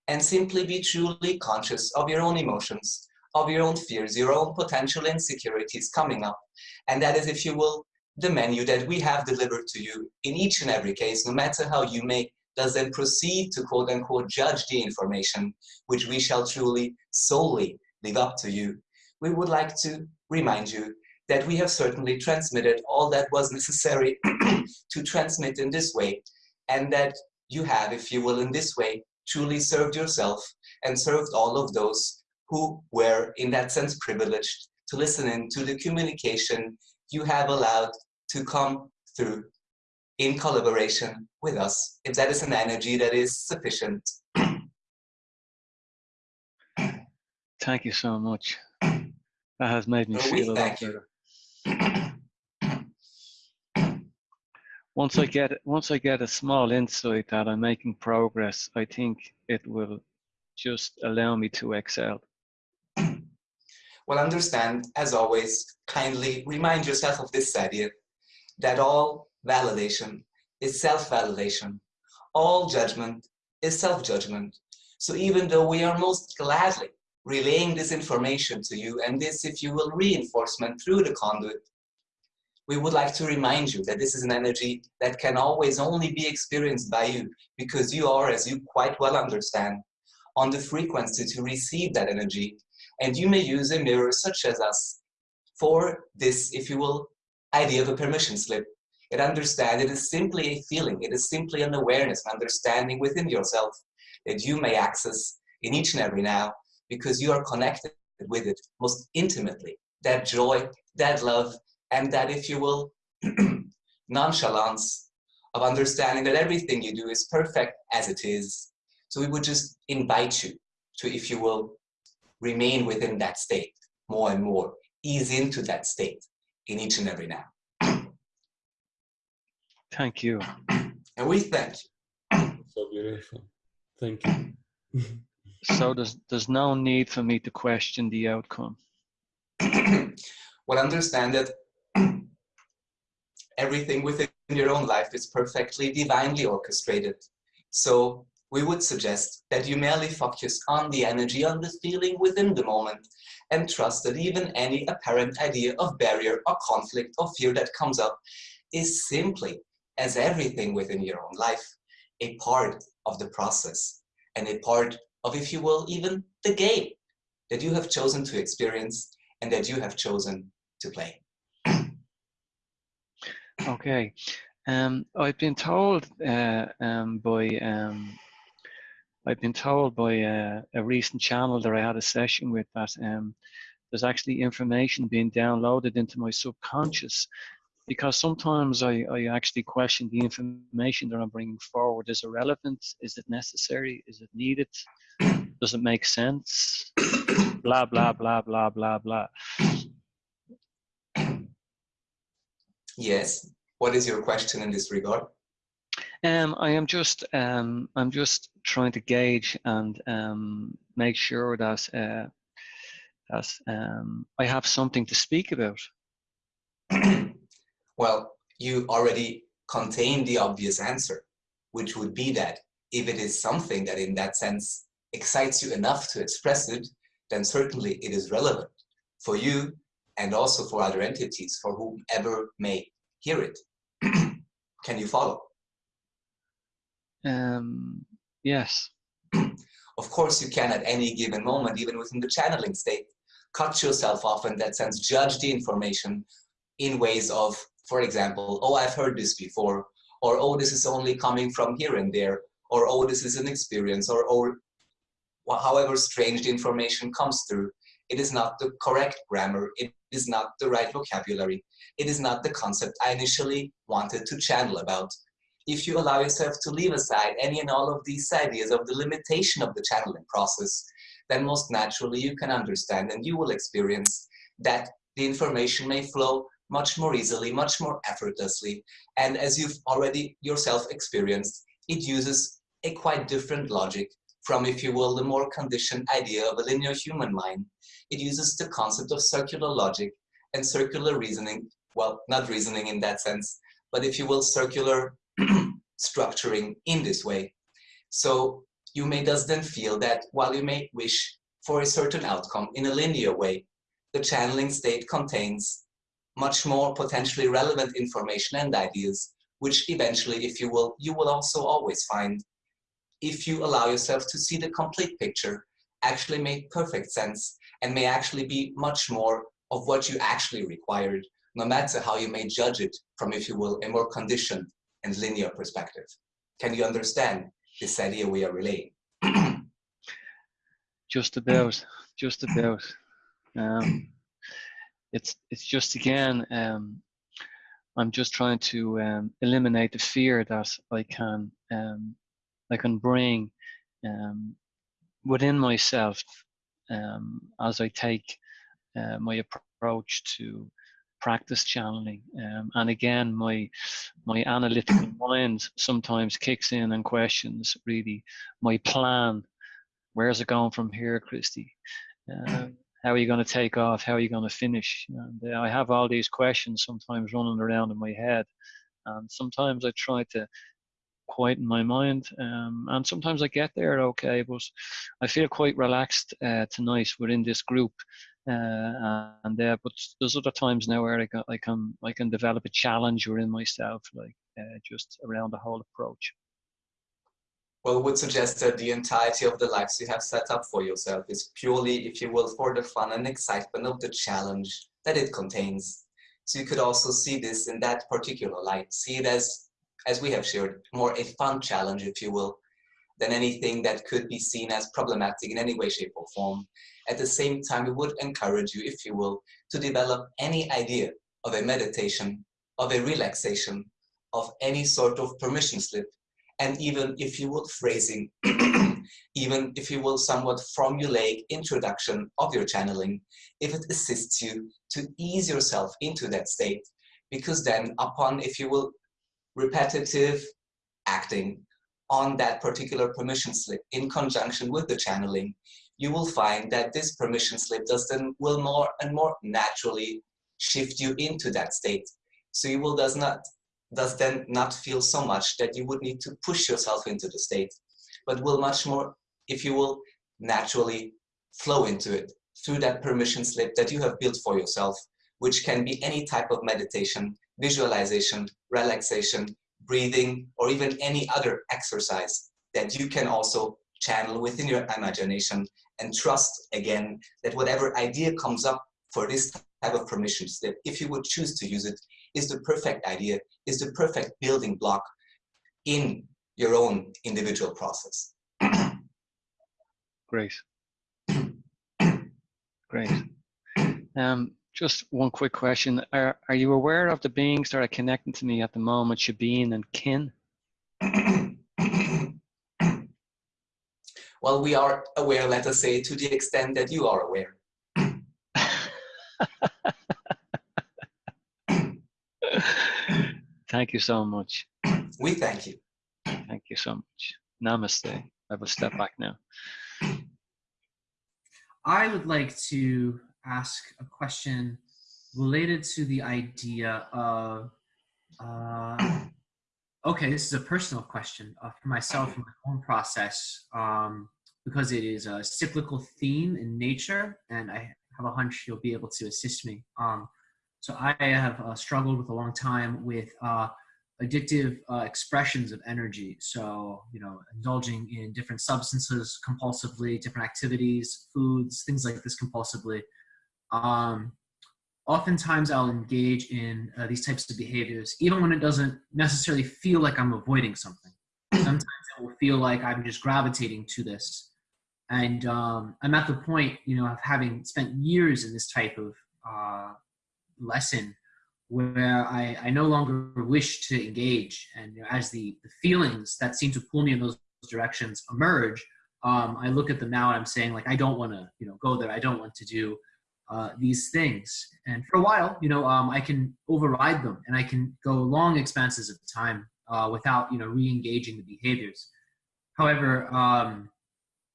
and simply be truly conscious of your own emotions, of your own fears, your own potential insecurities coming up. And that is, if you will, the menu that we have delivered to you in each and every case, no matter how you may does then proceed to quote unquote judge the information, which we shall truly solely leave up to you. We would like to remind you that we have certainly transmitted all that was necessary *clears throat* to transmit in this way, and that you have, if you will, in this way, truly served yourself and served all of those who were, in that sense, privileged to listen in to the communication you have allowed to come through in collaboration with us, if that is an energy that is sufficient. *clears throat* Thank you so much. *clears throat* That has made me Well, feel a lot better. *clears throat* Once I get once I get a small insight that I'm making progress, I think it will just allow me to excel. Well, understand, as always, kindly remind yourself of this idea that all validation is self-validation. All judgment is self-judgment. So even though we are most gladly relaying this information to you and this, if you will, reinforcement through the conduit, we would like to remind you that this is an energy that can always only be experienced by you because you are, as you quite well understand, on the frequency to receive that energy. And you may use a mirror such as us for this, if you will, idea of a permission slip. It understand it is simply a feeling, it is simply an awareness, an understanding within yourself that you may access in each and every now because you are connected with it most intimately. That joy, that love, and that, if you will, *clears throat* nonchalance of understanding that everything you do is perfect as it is. So we would just invite you to, if you will, remain within that state more and more, ease into that state in each and every now. Thank you. And we thank you. So beautiful. Thank you. So there's there's no need for me to question the outcome. *clears throat* well, understand that *clears throat* everything within your own life is perfectly divinely orchestrated. So we would suggest that you merely focus on the energy, on the feeling within the moment, and trust that even any apparent idea of barrier or conflict or fear that comes up is simply, as everything within your own life, a part of the process and a part of, if you will, even the game that you have chosen to experience and that you have chosen to play. Okay. Um, I've been told uh, um, by um, I've been told by uh, a recent channel that I had a session with that um, there's actually information being downloaded into my subconscious because sometimes I, I actually question the information that I'm bringing forward. Is it relevant? Is it necessary? Is it needed? Does it make sense? blah, blah, blah, blah, blah, blah. Yes. What is your question in this regard? Um, I am just um, I'm just trying to gauge and um, make sure that uh, that um, I have something to speak about. *clears throat* well, you already contain the obvious answer, which would be that if it is something that in that sense excites you enough to express it, then certainly it is relevant for you and also for other entities for whomever may hear it. *clears throat* Can you follow? Um, yes. Of course, you can at any given moment, even within the channeling state, cut yourself off in that sense, judge the information in ways of, for example, oh, I've heard this before, or oh, this is only coming from here and there, or oh, this is an experience, or oh, however strange the information comes through. It is not the correct grammar. It is not the right vocabulary. It is not the concept I initially wanted to channel about. If you allow yourself to leave aside any and all of these ideas of the limitation of the channeling process, then most naturally you can understand and you will experience that the information may flow much more easily, much more effortlessly. And as you've already yourself experienced, it uses a quite different logic from, if you will, the more conditioned idea of a linear human mind. It uses the concept of circular logic and circular reasoning, well, not reasoning in that sense, but if you will, circular *clears throat* structuring in this way. So you may thus then feel that while you may wish for a certain outcome in a linear way, the channeling state contains much more potentially relevant information and ideas, which eventually, if you will, you will also always find if you allow yourself to see the complete picture, actually make perfect sense and may actually be much more of what you actually required, no matter how you may judge it from, if you will, a more conditioned and linear perspective. Can you understand this idea we are relaying? *clears throat* just about, just about. Um, it's it's just again, um, I'm just trying to um, eliminate the fear that I can um, I can bring um, within myself um, as I take uh, my approach to practice channeling. Um, and again, my my analytical *clears throat* mind sometimes kicks in and questions really my plan. Where's it going from here, Christy? Um, how are you going to take off? How are you going to finish? And uh, I have all these questions sometimes running around in my head, and sometimes I try to quieten my mind, um, and sometimes I get there okay. But I feel quite relaxed uh, tonight within this group, uh, and uh, but there's other times now where I can I can I can develop a challenge within myself, like uh, just around the whole approach. Well, would suggest that the entirety of the lives you have set up for yourself is purely, if you will, for the fun and excitement of the challenge that it contains. So you could also see this in that particular light. See it as, as we have shared, more a fun challenge, if you will, than anything that could be seen as problematic in any way, shape, or form. At the same time, we would encourage you, if you will, to develop any idea of a meditation, of a relaxation, of any sort of permission slip and even if you will phrasing, *clears throat* even if you will somewhat formulaic introduction of your channeling, if it assists you to ease yourself into that state, because then upon, if you will, repetitive acting on that particular permission slip in conjunction with the channeling, you will find that this permission slip does then will more and more naturally shift you into that state. So you will does not does then not feel so much that you would need to push yourself into the state, but will much more, if you will, naturally flow into it through that permission slip that you have built for yourself, which can be any type of meditation, visualization, relaxation, breathing, or even any other exercise that you can also channel within your imagination and trust again that whatever idea comes up for this type of permission that if you would choose to use it, is the perfect idea, is the perfect building block in your own individual process. Great. *clears throat* Great. Um, just one quick question. Are, are you aware of the beings that are connecting to me at the moment, Shabine and Kin? *coughs* well, we are aware, let us say, to the extent that you are aware. *coughs* Thank you so much. *coughs* We thank you. Thank you so much. Namaste. I will step back now. I would like to ask a question related to the idea of, uh, *clears throat* okay, this is a personal question uh, for myself in my own process um, because it is a cyclical theme in nature and I have a hunch you'll be able to assist me. Um, so I have uh, struggled with a long time with uh, addictive uh, expressions of energy. So, you know, indulging in different substances compulsively, different activities, foods, things like this compulsively. Um, oftentimes I'll engage in uh, these types of behaviors, even when it doesn't necessarily feel like I'm avoiding something. *clears throat* Sometimes it will feel like I'm just gravitating to this. And um, I'm at the point, you know, of having spent years in this type of uh, lesson where I, I no longer wish to engage. And you know, as the, the feelings that seem to pull me in those directions emerge, um, I look at them now and I'm saying like, I don't want to, you know, go there. I don't want to do uh, these things. And for a while, you know, um, I can override them and I can go long expanses of time uh, without, you know, re-engaging the behaviors. However, um,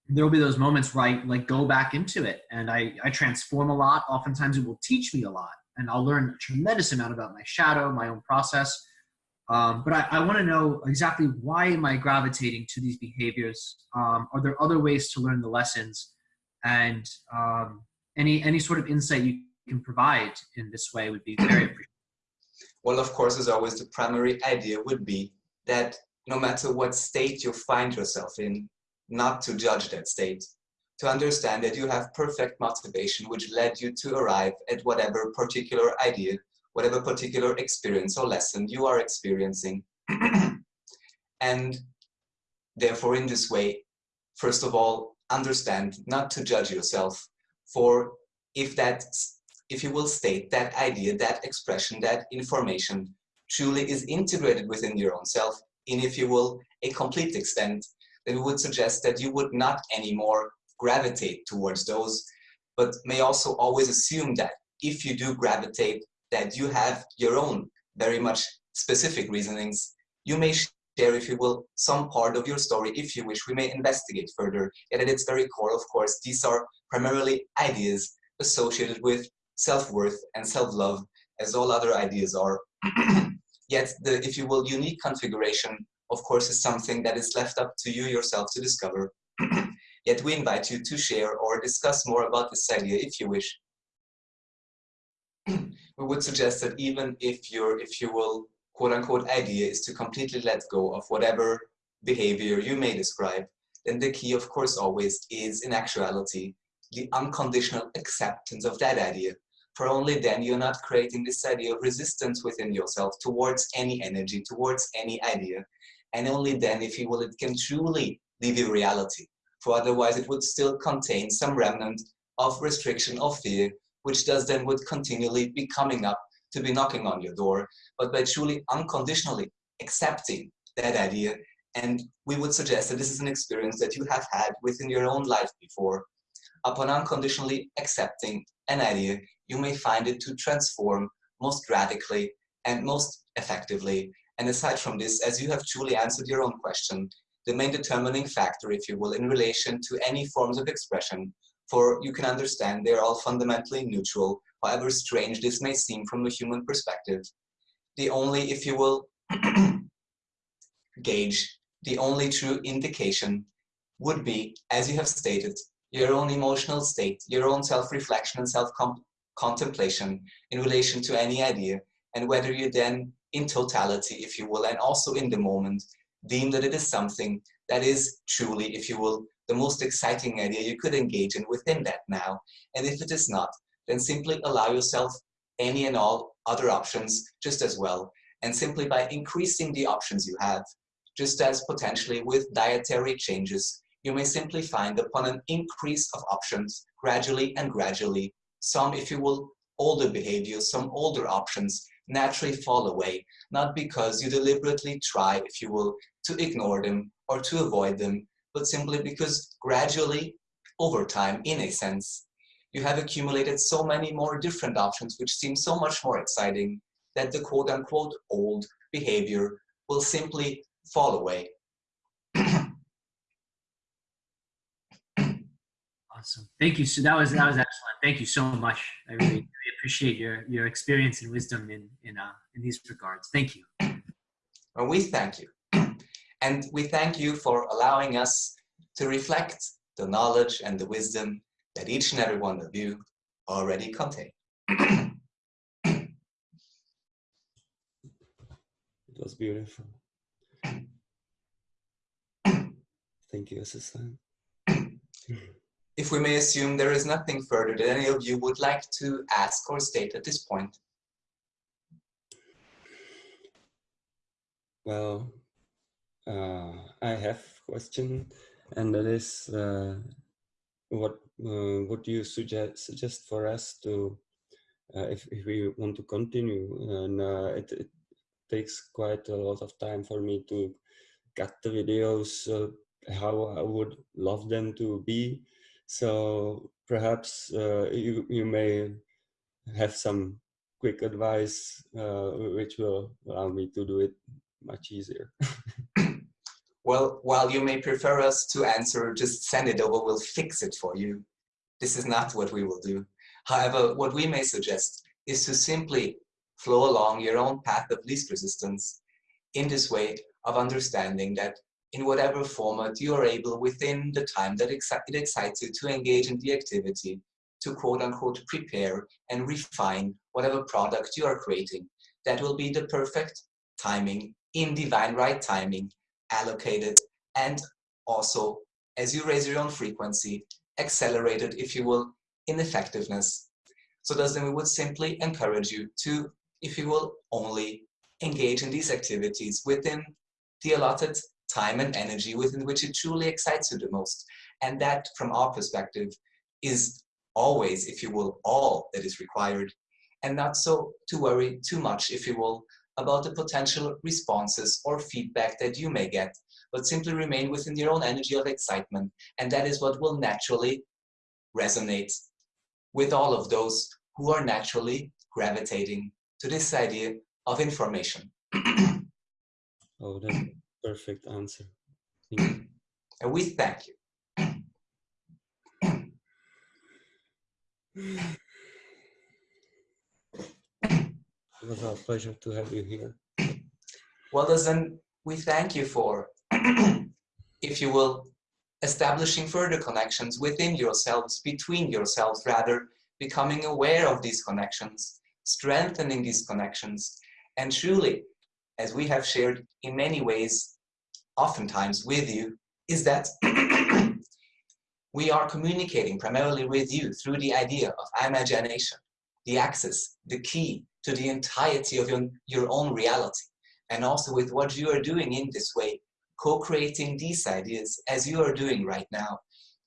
there will be those moments where I like go back into it and I, I transform a lot. Oftentimes it will teach me a lot and I'll learn a tremendous amount about my shadow, my own process. Um, but I, I want to know exactly why am I gravitating to these behaviors? Um, are there other ways to learn the lessons? And um, any any sort of insight you can provide in this way would be very appreciated. Well, of course, as always, the primary idea would be that no matter what state you find yourself in, not to judge that state, to understand that you have perfect motivation which led you to arrive at whatever particular idea, whatever particular experience or lesson you are experiencing. *clears throat* and therefore, in this way, first of all, understand not to judge yourself for if that, if you will state that idea, that expression, that information truly is integrated within your own self in, if you will, a complete extent, then we would suggest that you would not anymore gravitate towards those, but may also always assume that if you do gravitate, that you have your own very much specific reasonings. You may share, if you will, some part of your story, if you wish, we may investigate further. Yet at its very core, of course, these are primarily ideas associated with self-worth and self-love, as all other ideas are. *clears throat* Yet the, if you will, unique configuration, of course, is something that is left up to you yourself to discover. *clears throat* Yet we invite you to share or discuss more about this idea if you wish. *clears throat* we would suggest that even if you're, if you will, quote unquote idea is to completely let go of whatever behavior you may describe, then the key of course always is in actuality the unconditional acceptance of that idea. For only then you're not creating this idea of resistance within yourself towards any energy, towards any idea. And only then, if you will, it can truly leave you reality for otherwise it would still contain some remnant of restriction or fear, which does then would continually be coming up to be knocking on your door, but by truly unconditionally accepting that idea. And we would suggest that this is an experience that you have had within your own life before. Upon unconditionally accepting an idea, you may find it to transform most radically and most effectively. And aside from this, as you have truly answered your own question, the main determining factor, if you will, in relation to any forms of expression. For you can understand they're all fundamentally neutral, however strange this may seem from a human perspective. The only, if you will, *clears throat* gauge, the only true indication would be, as you have stated, your own emotional state, your own self-reflection and self-contemplation in relation to any idea, and whether you then, in totality, if you will, and also in the moment, deem that it is something that is truly, if you will, the most exciting idea you could engage in within that now. And if it is not, then simply allow yourself any and all other options just as well. And simply by increasing the options you have, just as potentially with dietary changes, you may simply find upon an increase of options gradually and gradually, some, if you will, older behaviors, some older options naturally fall away, not because you deliberately try, if you will, to ignore them or to avoid them, but simply because gradually, over time, in a sense, you have accumulated so many more different options which seem so much more exciting that the quote-unquote old behavior will simply fall away. *clears throat* Awesome. Thank you. So that was that was excellent. Thank you so much. I really, really appreciate your your experience and wisdom in in uh, in these regards. Thank you. *clears throat* Well, we thank you. *clears throat* And we thank you for allowing us to reflect the knowledge and the wisdom that each and every one of you already contain. *clears throat* It was beautiful. Thank you, assistant. *clears throat* If we may assume there is nothing further that any of you would like to ask or state at this point. Well, uh, I have a question, and that is uh, what uh, what do you suggest suggest for us to uh, if if we want to continue? And uh, it, it takes quite a lot of time for me to cut the videos uh, how I would love them to be. So perhaps uh, you you may have some quick advice which will allow me to do it much easier. *laughs* well, while you may prefer us to answer, just send it over, we'll fix it for you. This is not what we will do. However, what we may suggest is to simply flow along your own path of least resistance in this way of understanding that in whatever format you are able within the time that it excites you to engage in the activity, to quote unquote prepare and refine whatever product you are creating. That will be the perfect timing in divine right timing, allocated, and also, as you raise your own frequency, accelerated, if you will, in effectiveness. So thus then we would simply encourage you to, if you will, only engage in these activities within the allotted time and energy within which it truly excites you the most. And that, from our perspective, is always, if you will, all that is required. And not so to worry too much, if you will, about the potential responses or feedback that you may get, but simply remain within your own energy of excitement. And that is what will naturally resonate with all of those who are naturally gravitating to this idea of information. *clears throat* oh, that's perfect answer. And we thank you. *clears throat* It was our pleasure to have you here. Well, then we thank you for, *clears throat* if you will, establishing further connections within yourselves, between yourselves rather, becoming aware of these connections, strengthening these connections, and truly, as we have shared in many ways, oftentimes with you, is that *clears throat* we are communicating primarily with you through the idea of imagination, the access, the key to the entirety of your, your own reality. And also with what you are doing in this way, co-creating these ideas as you are doing right now,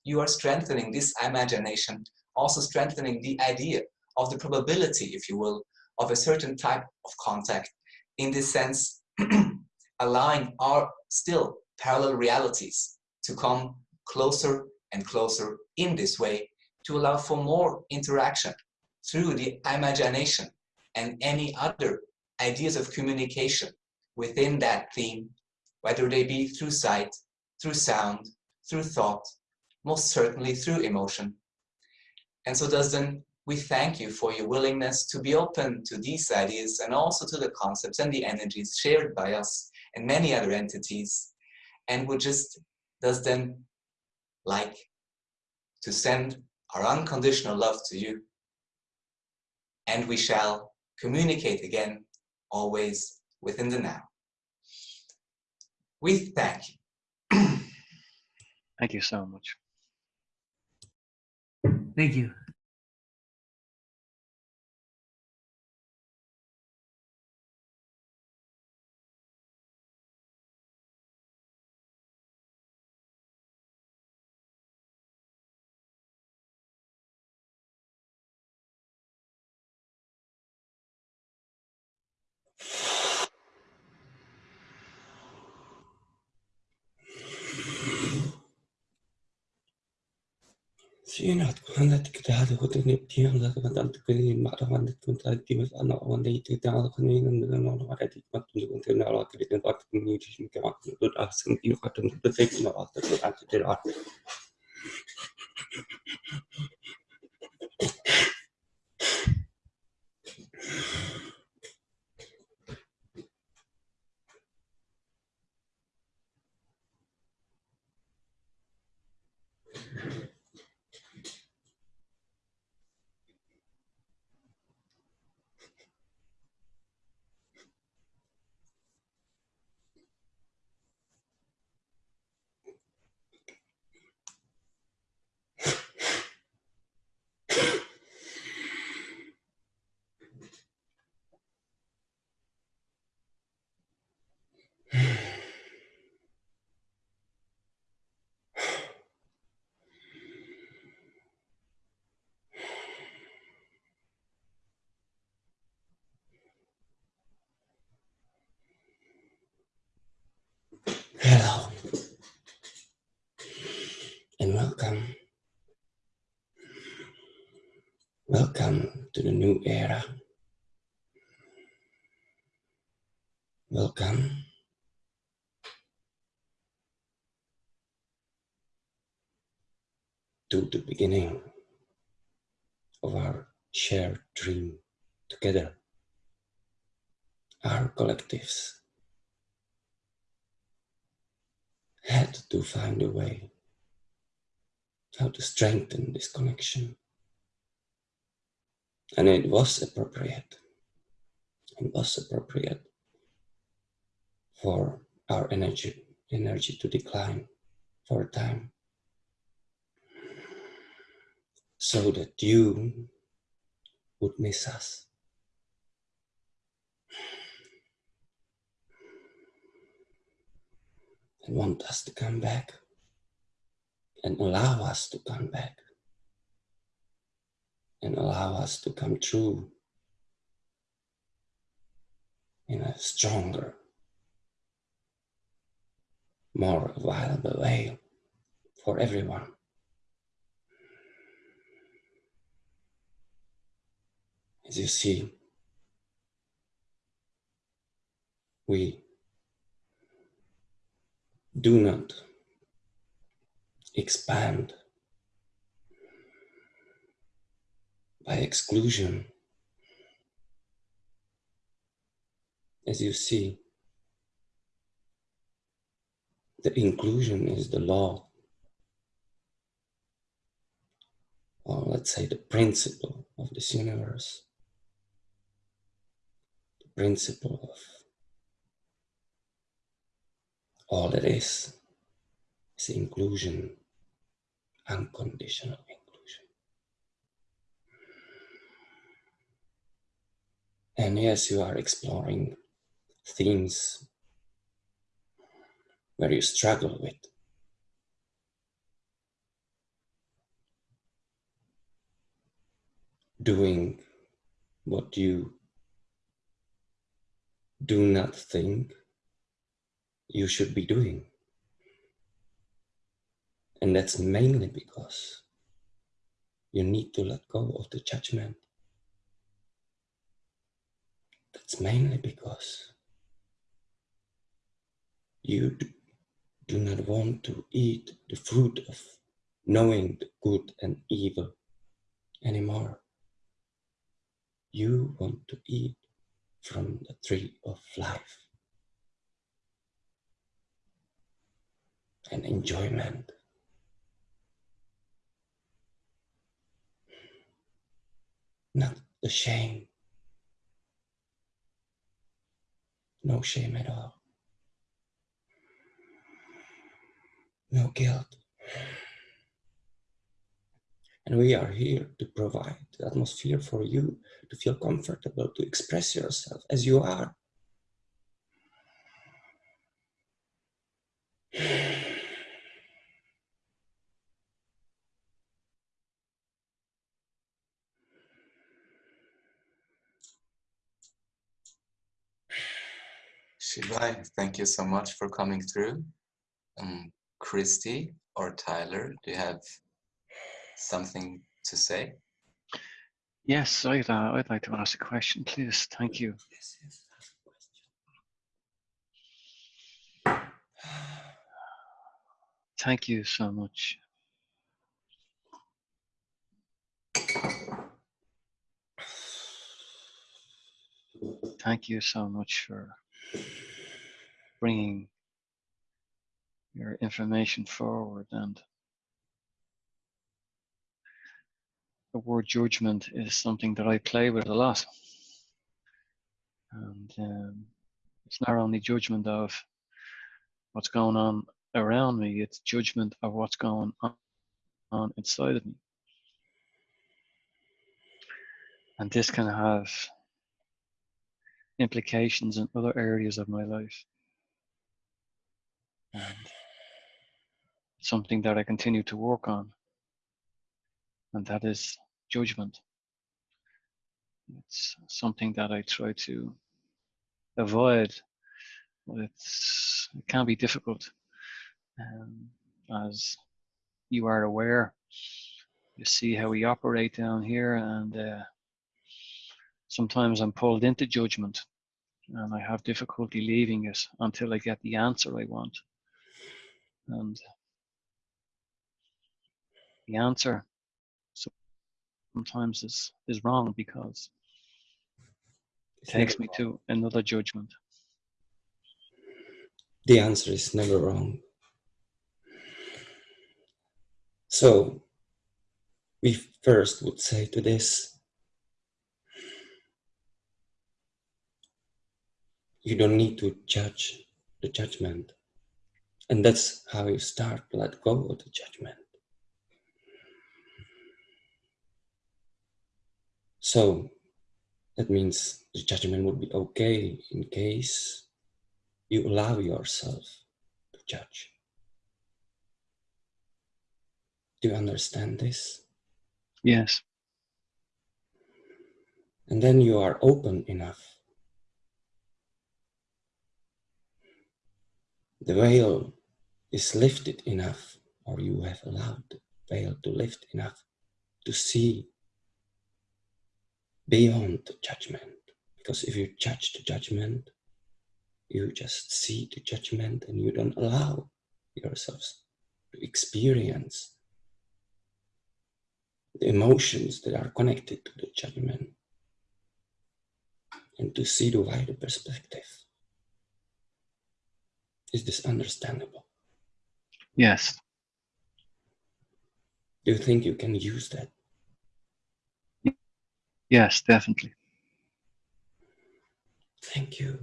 you are strengthening this imagination, also strengthening the idea of the probability, if you will, of a certain type of contact. In this sense, *clears throat* allowing our still parallel realities to come closer and closer in this way to allow for more interaction through the imagination and any other ideas of communication within that theme, whether they be through sight, through sound, through thought, most certainly through emotion. And so does then we thank you for your willingness to be open to these ideas and also to the concepts and the energies shared by us and many other entities. And we just does then like to send our unconditional love to you. And we shall communicate again, always within the now. We thank you. Thank you so much. Thank you. Yunat kulanat kitahad hutun ibtiyam zat mantan tukuni ma'rafan tukun tadi mas anak awan dari itu tang alkan ini dan dengan orang ada di tempat tunjuk untuk nak awak di tempat tunjuk di sini kau aku tu dah sendiri kau tu tu tak nak awak tu aku tu dah. Yeah. Ta to the new Era. Welcome. To the beginning of our shared dream together, our collectives had to find a way how to strengthen this connection. And it was appropriate. It was appropriate for our energy energy to decline for a time. So that you would miss us. And want us to come back and allow us to come back and allow us to come true in a stronger, more viable way for everyone. As you see, we do not expand by exclusion. As you see, the inclusion is the law, or let's say the principle of this universe, the principle of all that is, is inclusion, unconditional inclusion. And yes, you are exploring themes where you struggle with. Doing what you do not think you should be doing. And that's mainly because you need to let go of the judgment. That's mainly because you do not want to eat the fruit of knowing the good and evil anymore. You want to eat from the tree of life and enjoyment. Not the shame. No shame at all. No guilt. And we are here to provide the atmosphere for you to feel comfortable to express yourself as you are. Shibai, thank you so much for coming through. Um, Christy or Tyler, do you have something to say? Yes, I'd, uh, I'd like to ask a question, please. Thank you. Yes, yes, Thank you so much. Thank you so much for bringing your information forward and the word judgment is something that I play with a lot. And um, it's not only judgment of what's going on around me, it's judgment of what's going on, on inside of me. And this can have implications in other areas of my life. And something that I continue to work on, and that is judgment. It's something that I try to avoid, but it's, it can be difficult. Um, as you are aware, you see how we operate down here, and uh, sometimes I'm pulled into judgment and I have difficulty leaving it until I get the answer I want. And the answer sometimes is, is wrong because it takes me to another judgment. the answer is never wrong. So, we first would say to this you don't need to judge the judgment. And that's how you start to let go of the judgment. So, that means the judgment would be okay in case you allow yourself to judge. Do you understand this? Yes. And then you are open enough. The veil is lifted enough, or you have allowed the veil to lift enough to see beyond the judgment. Because if you judge the judgment, you just see the judgment and you don't allow yourselves to experience the emotions that are connected to the judgment and to see the wider perspective. Is this understandable? Yes. Do you think you can use that? Yes, definitely. Thank you.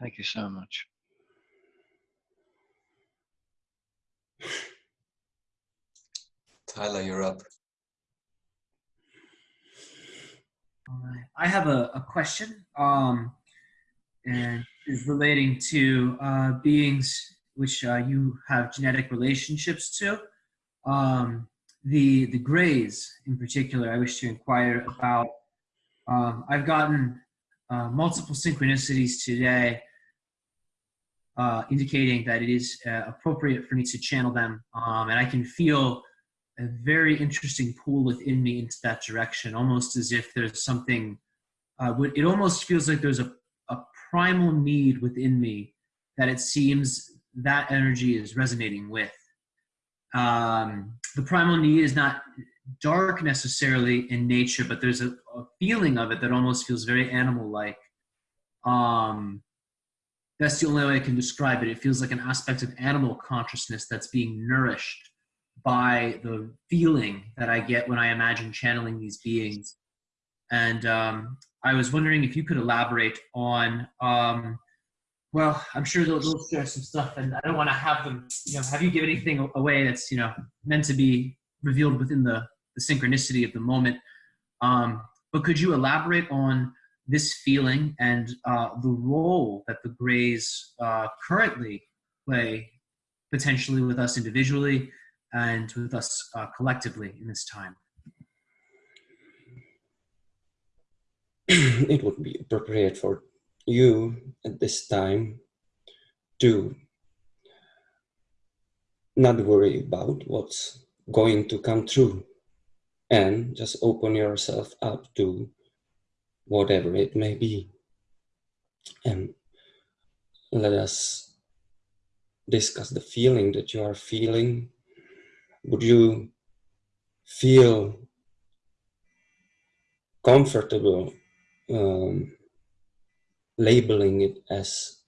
Thank you so much. Tyler, you're up. All right. I have a, a question, um, and is relating to uh, beings which uh, you have genetic relationships to. Um, the the Greys, in particular, I wish to inquire about. Um, I've gotten uh, multiple synchronicities today, uh, indicating that it is uh, appropriate for me to channel them, um, and I can feel a very interesting pull within me into that direction, almost as if there's something. Uh, it almost feels like there's a, a primal need within me that it seems that energy is resonating with. Um, the primal need is not dark necessarily in nature, but there's a, a feeling of it that almost feels very animal-like. Um, that's the only way I can describe it. It feels like an aspect of animal consciousness that's being nourished by the feeling that I get when I imagine channeling these beings. And um, I was wondering if you could elaborate on, um, well, I'm sure they'll, they'll share some stuff, and I don't want to have them, you know, have you give anything away that's, you know, meant to be revealed within the, the synchronicity of the moment. Um, but could you elaborate on this feeling and uh, the role that the Greys uh, currently play potentially with us individually and with us uh, collectively in this time. *clears throat* it would be appropriate for you at this time to not worry about what's going to come true and just open yourself up to whatever it may be. And let us discuss the feeling that you are feeling. Would you feel comfortable um, labeling it as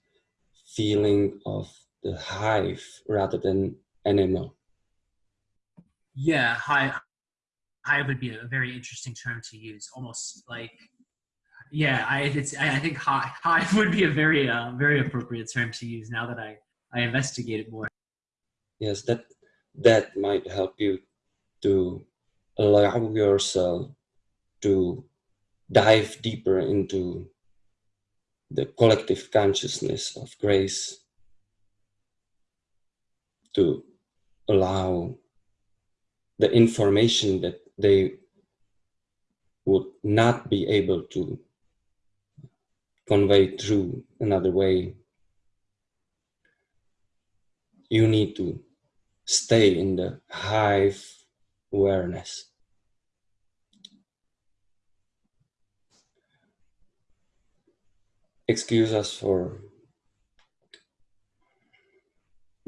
feeling of the hive rather than animal Yeah, hive, hive would be a very interesting term to use. Almost like, yeah, I it's I think hive, hive would be a very uh, very appropriate term to use now that I I investigate it more. yes that that might help you to allow yourself to dive deeper into the collective consciousness of Greys to allow the information that they would not be able to convey through another way. You need to stay in the hive awareness excuse us for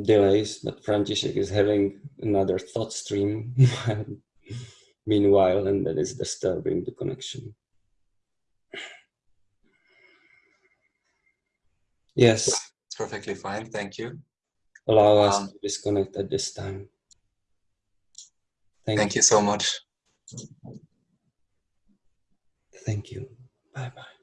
delays, but František is having another thought stream *laughs* meanwhile, and that is disturbing the connection. Yes, It's perfectly fine. Thank you. allow us Um, to disconnect at this time. Thank, Thank you so much. Thank you. Bye bye.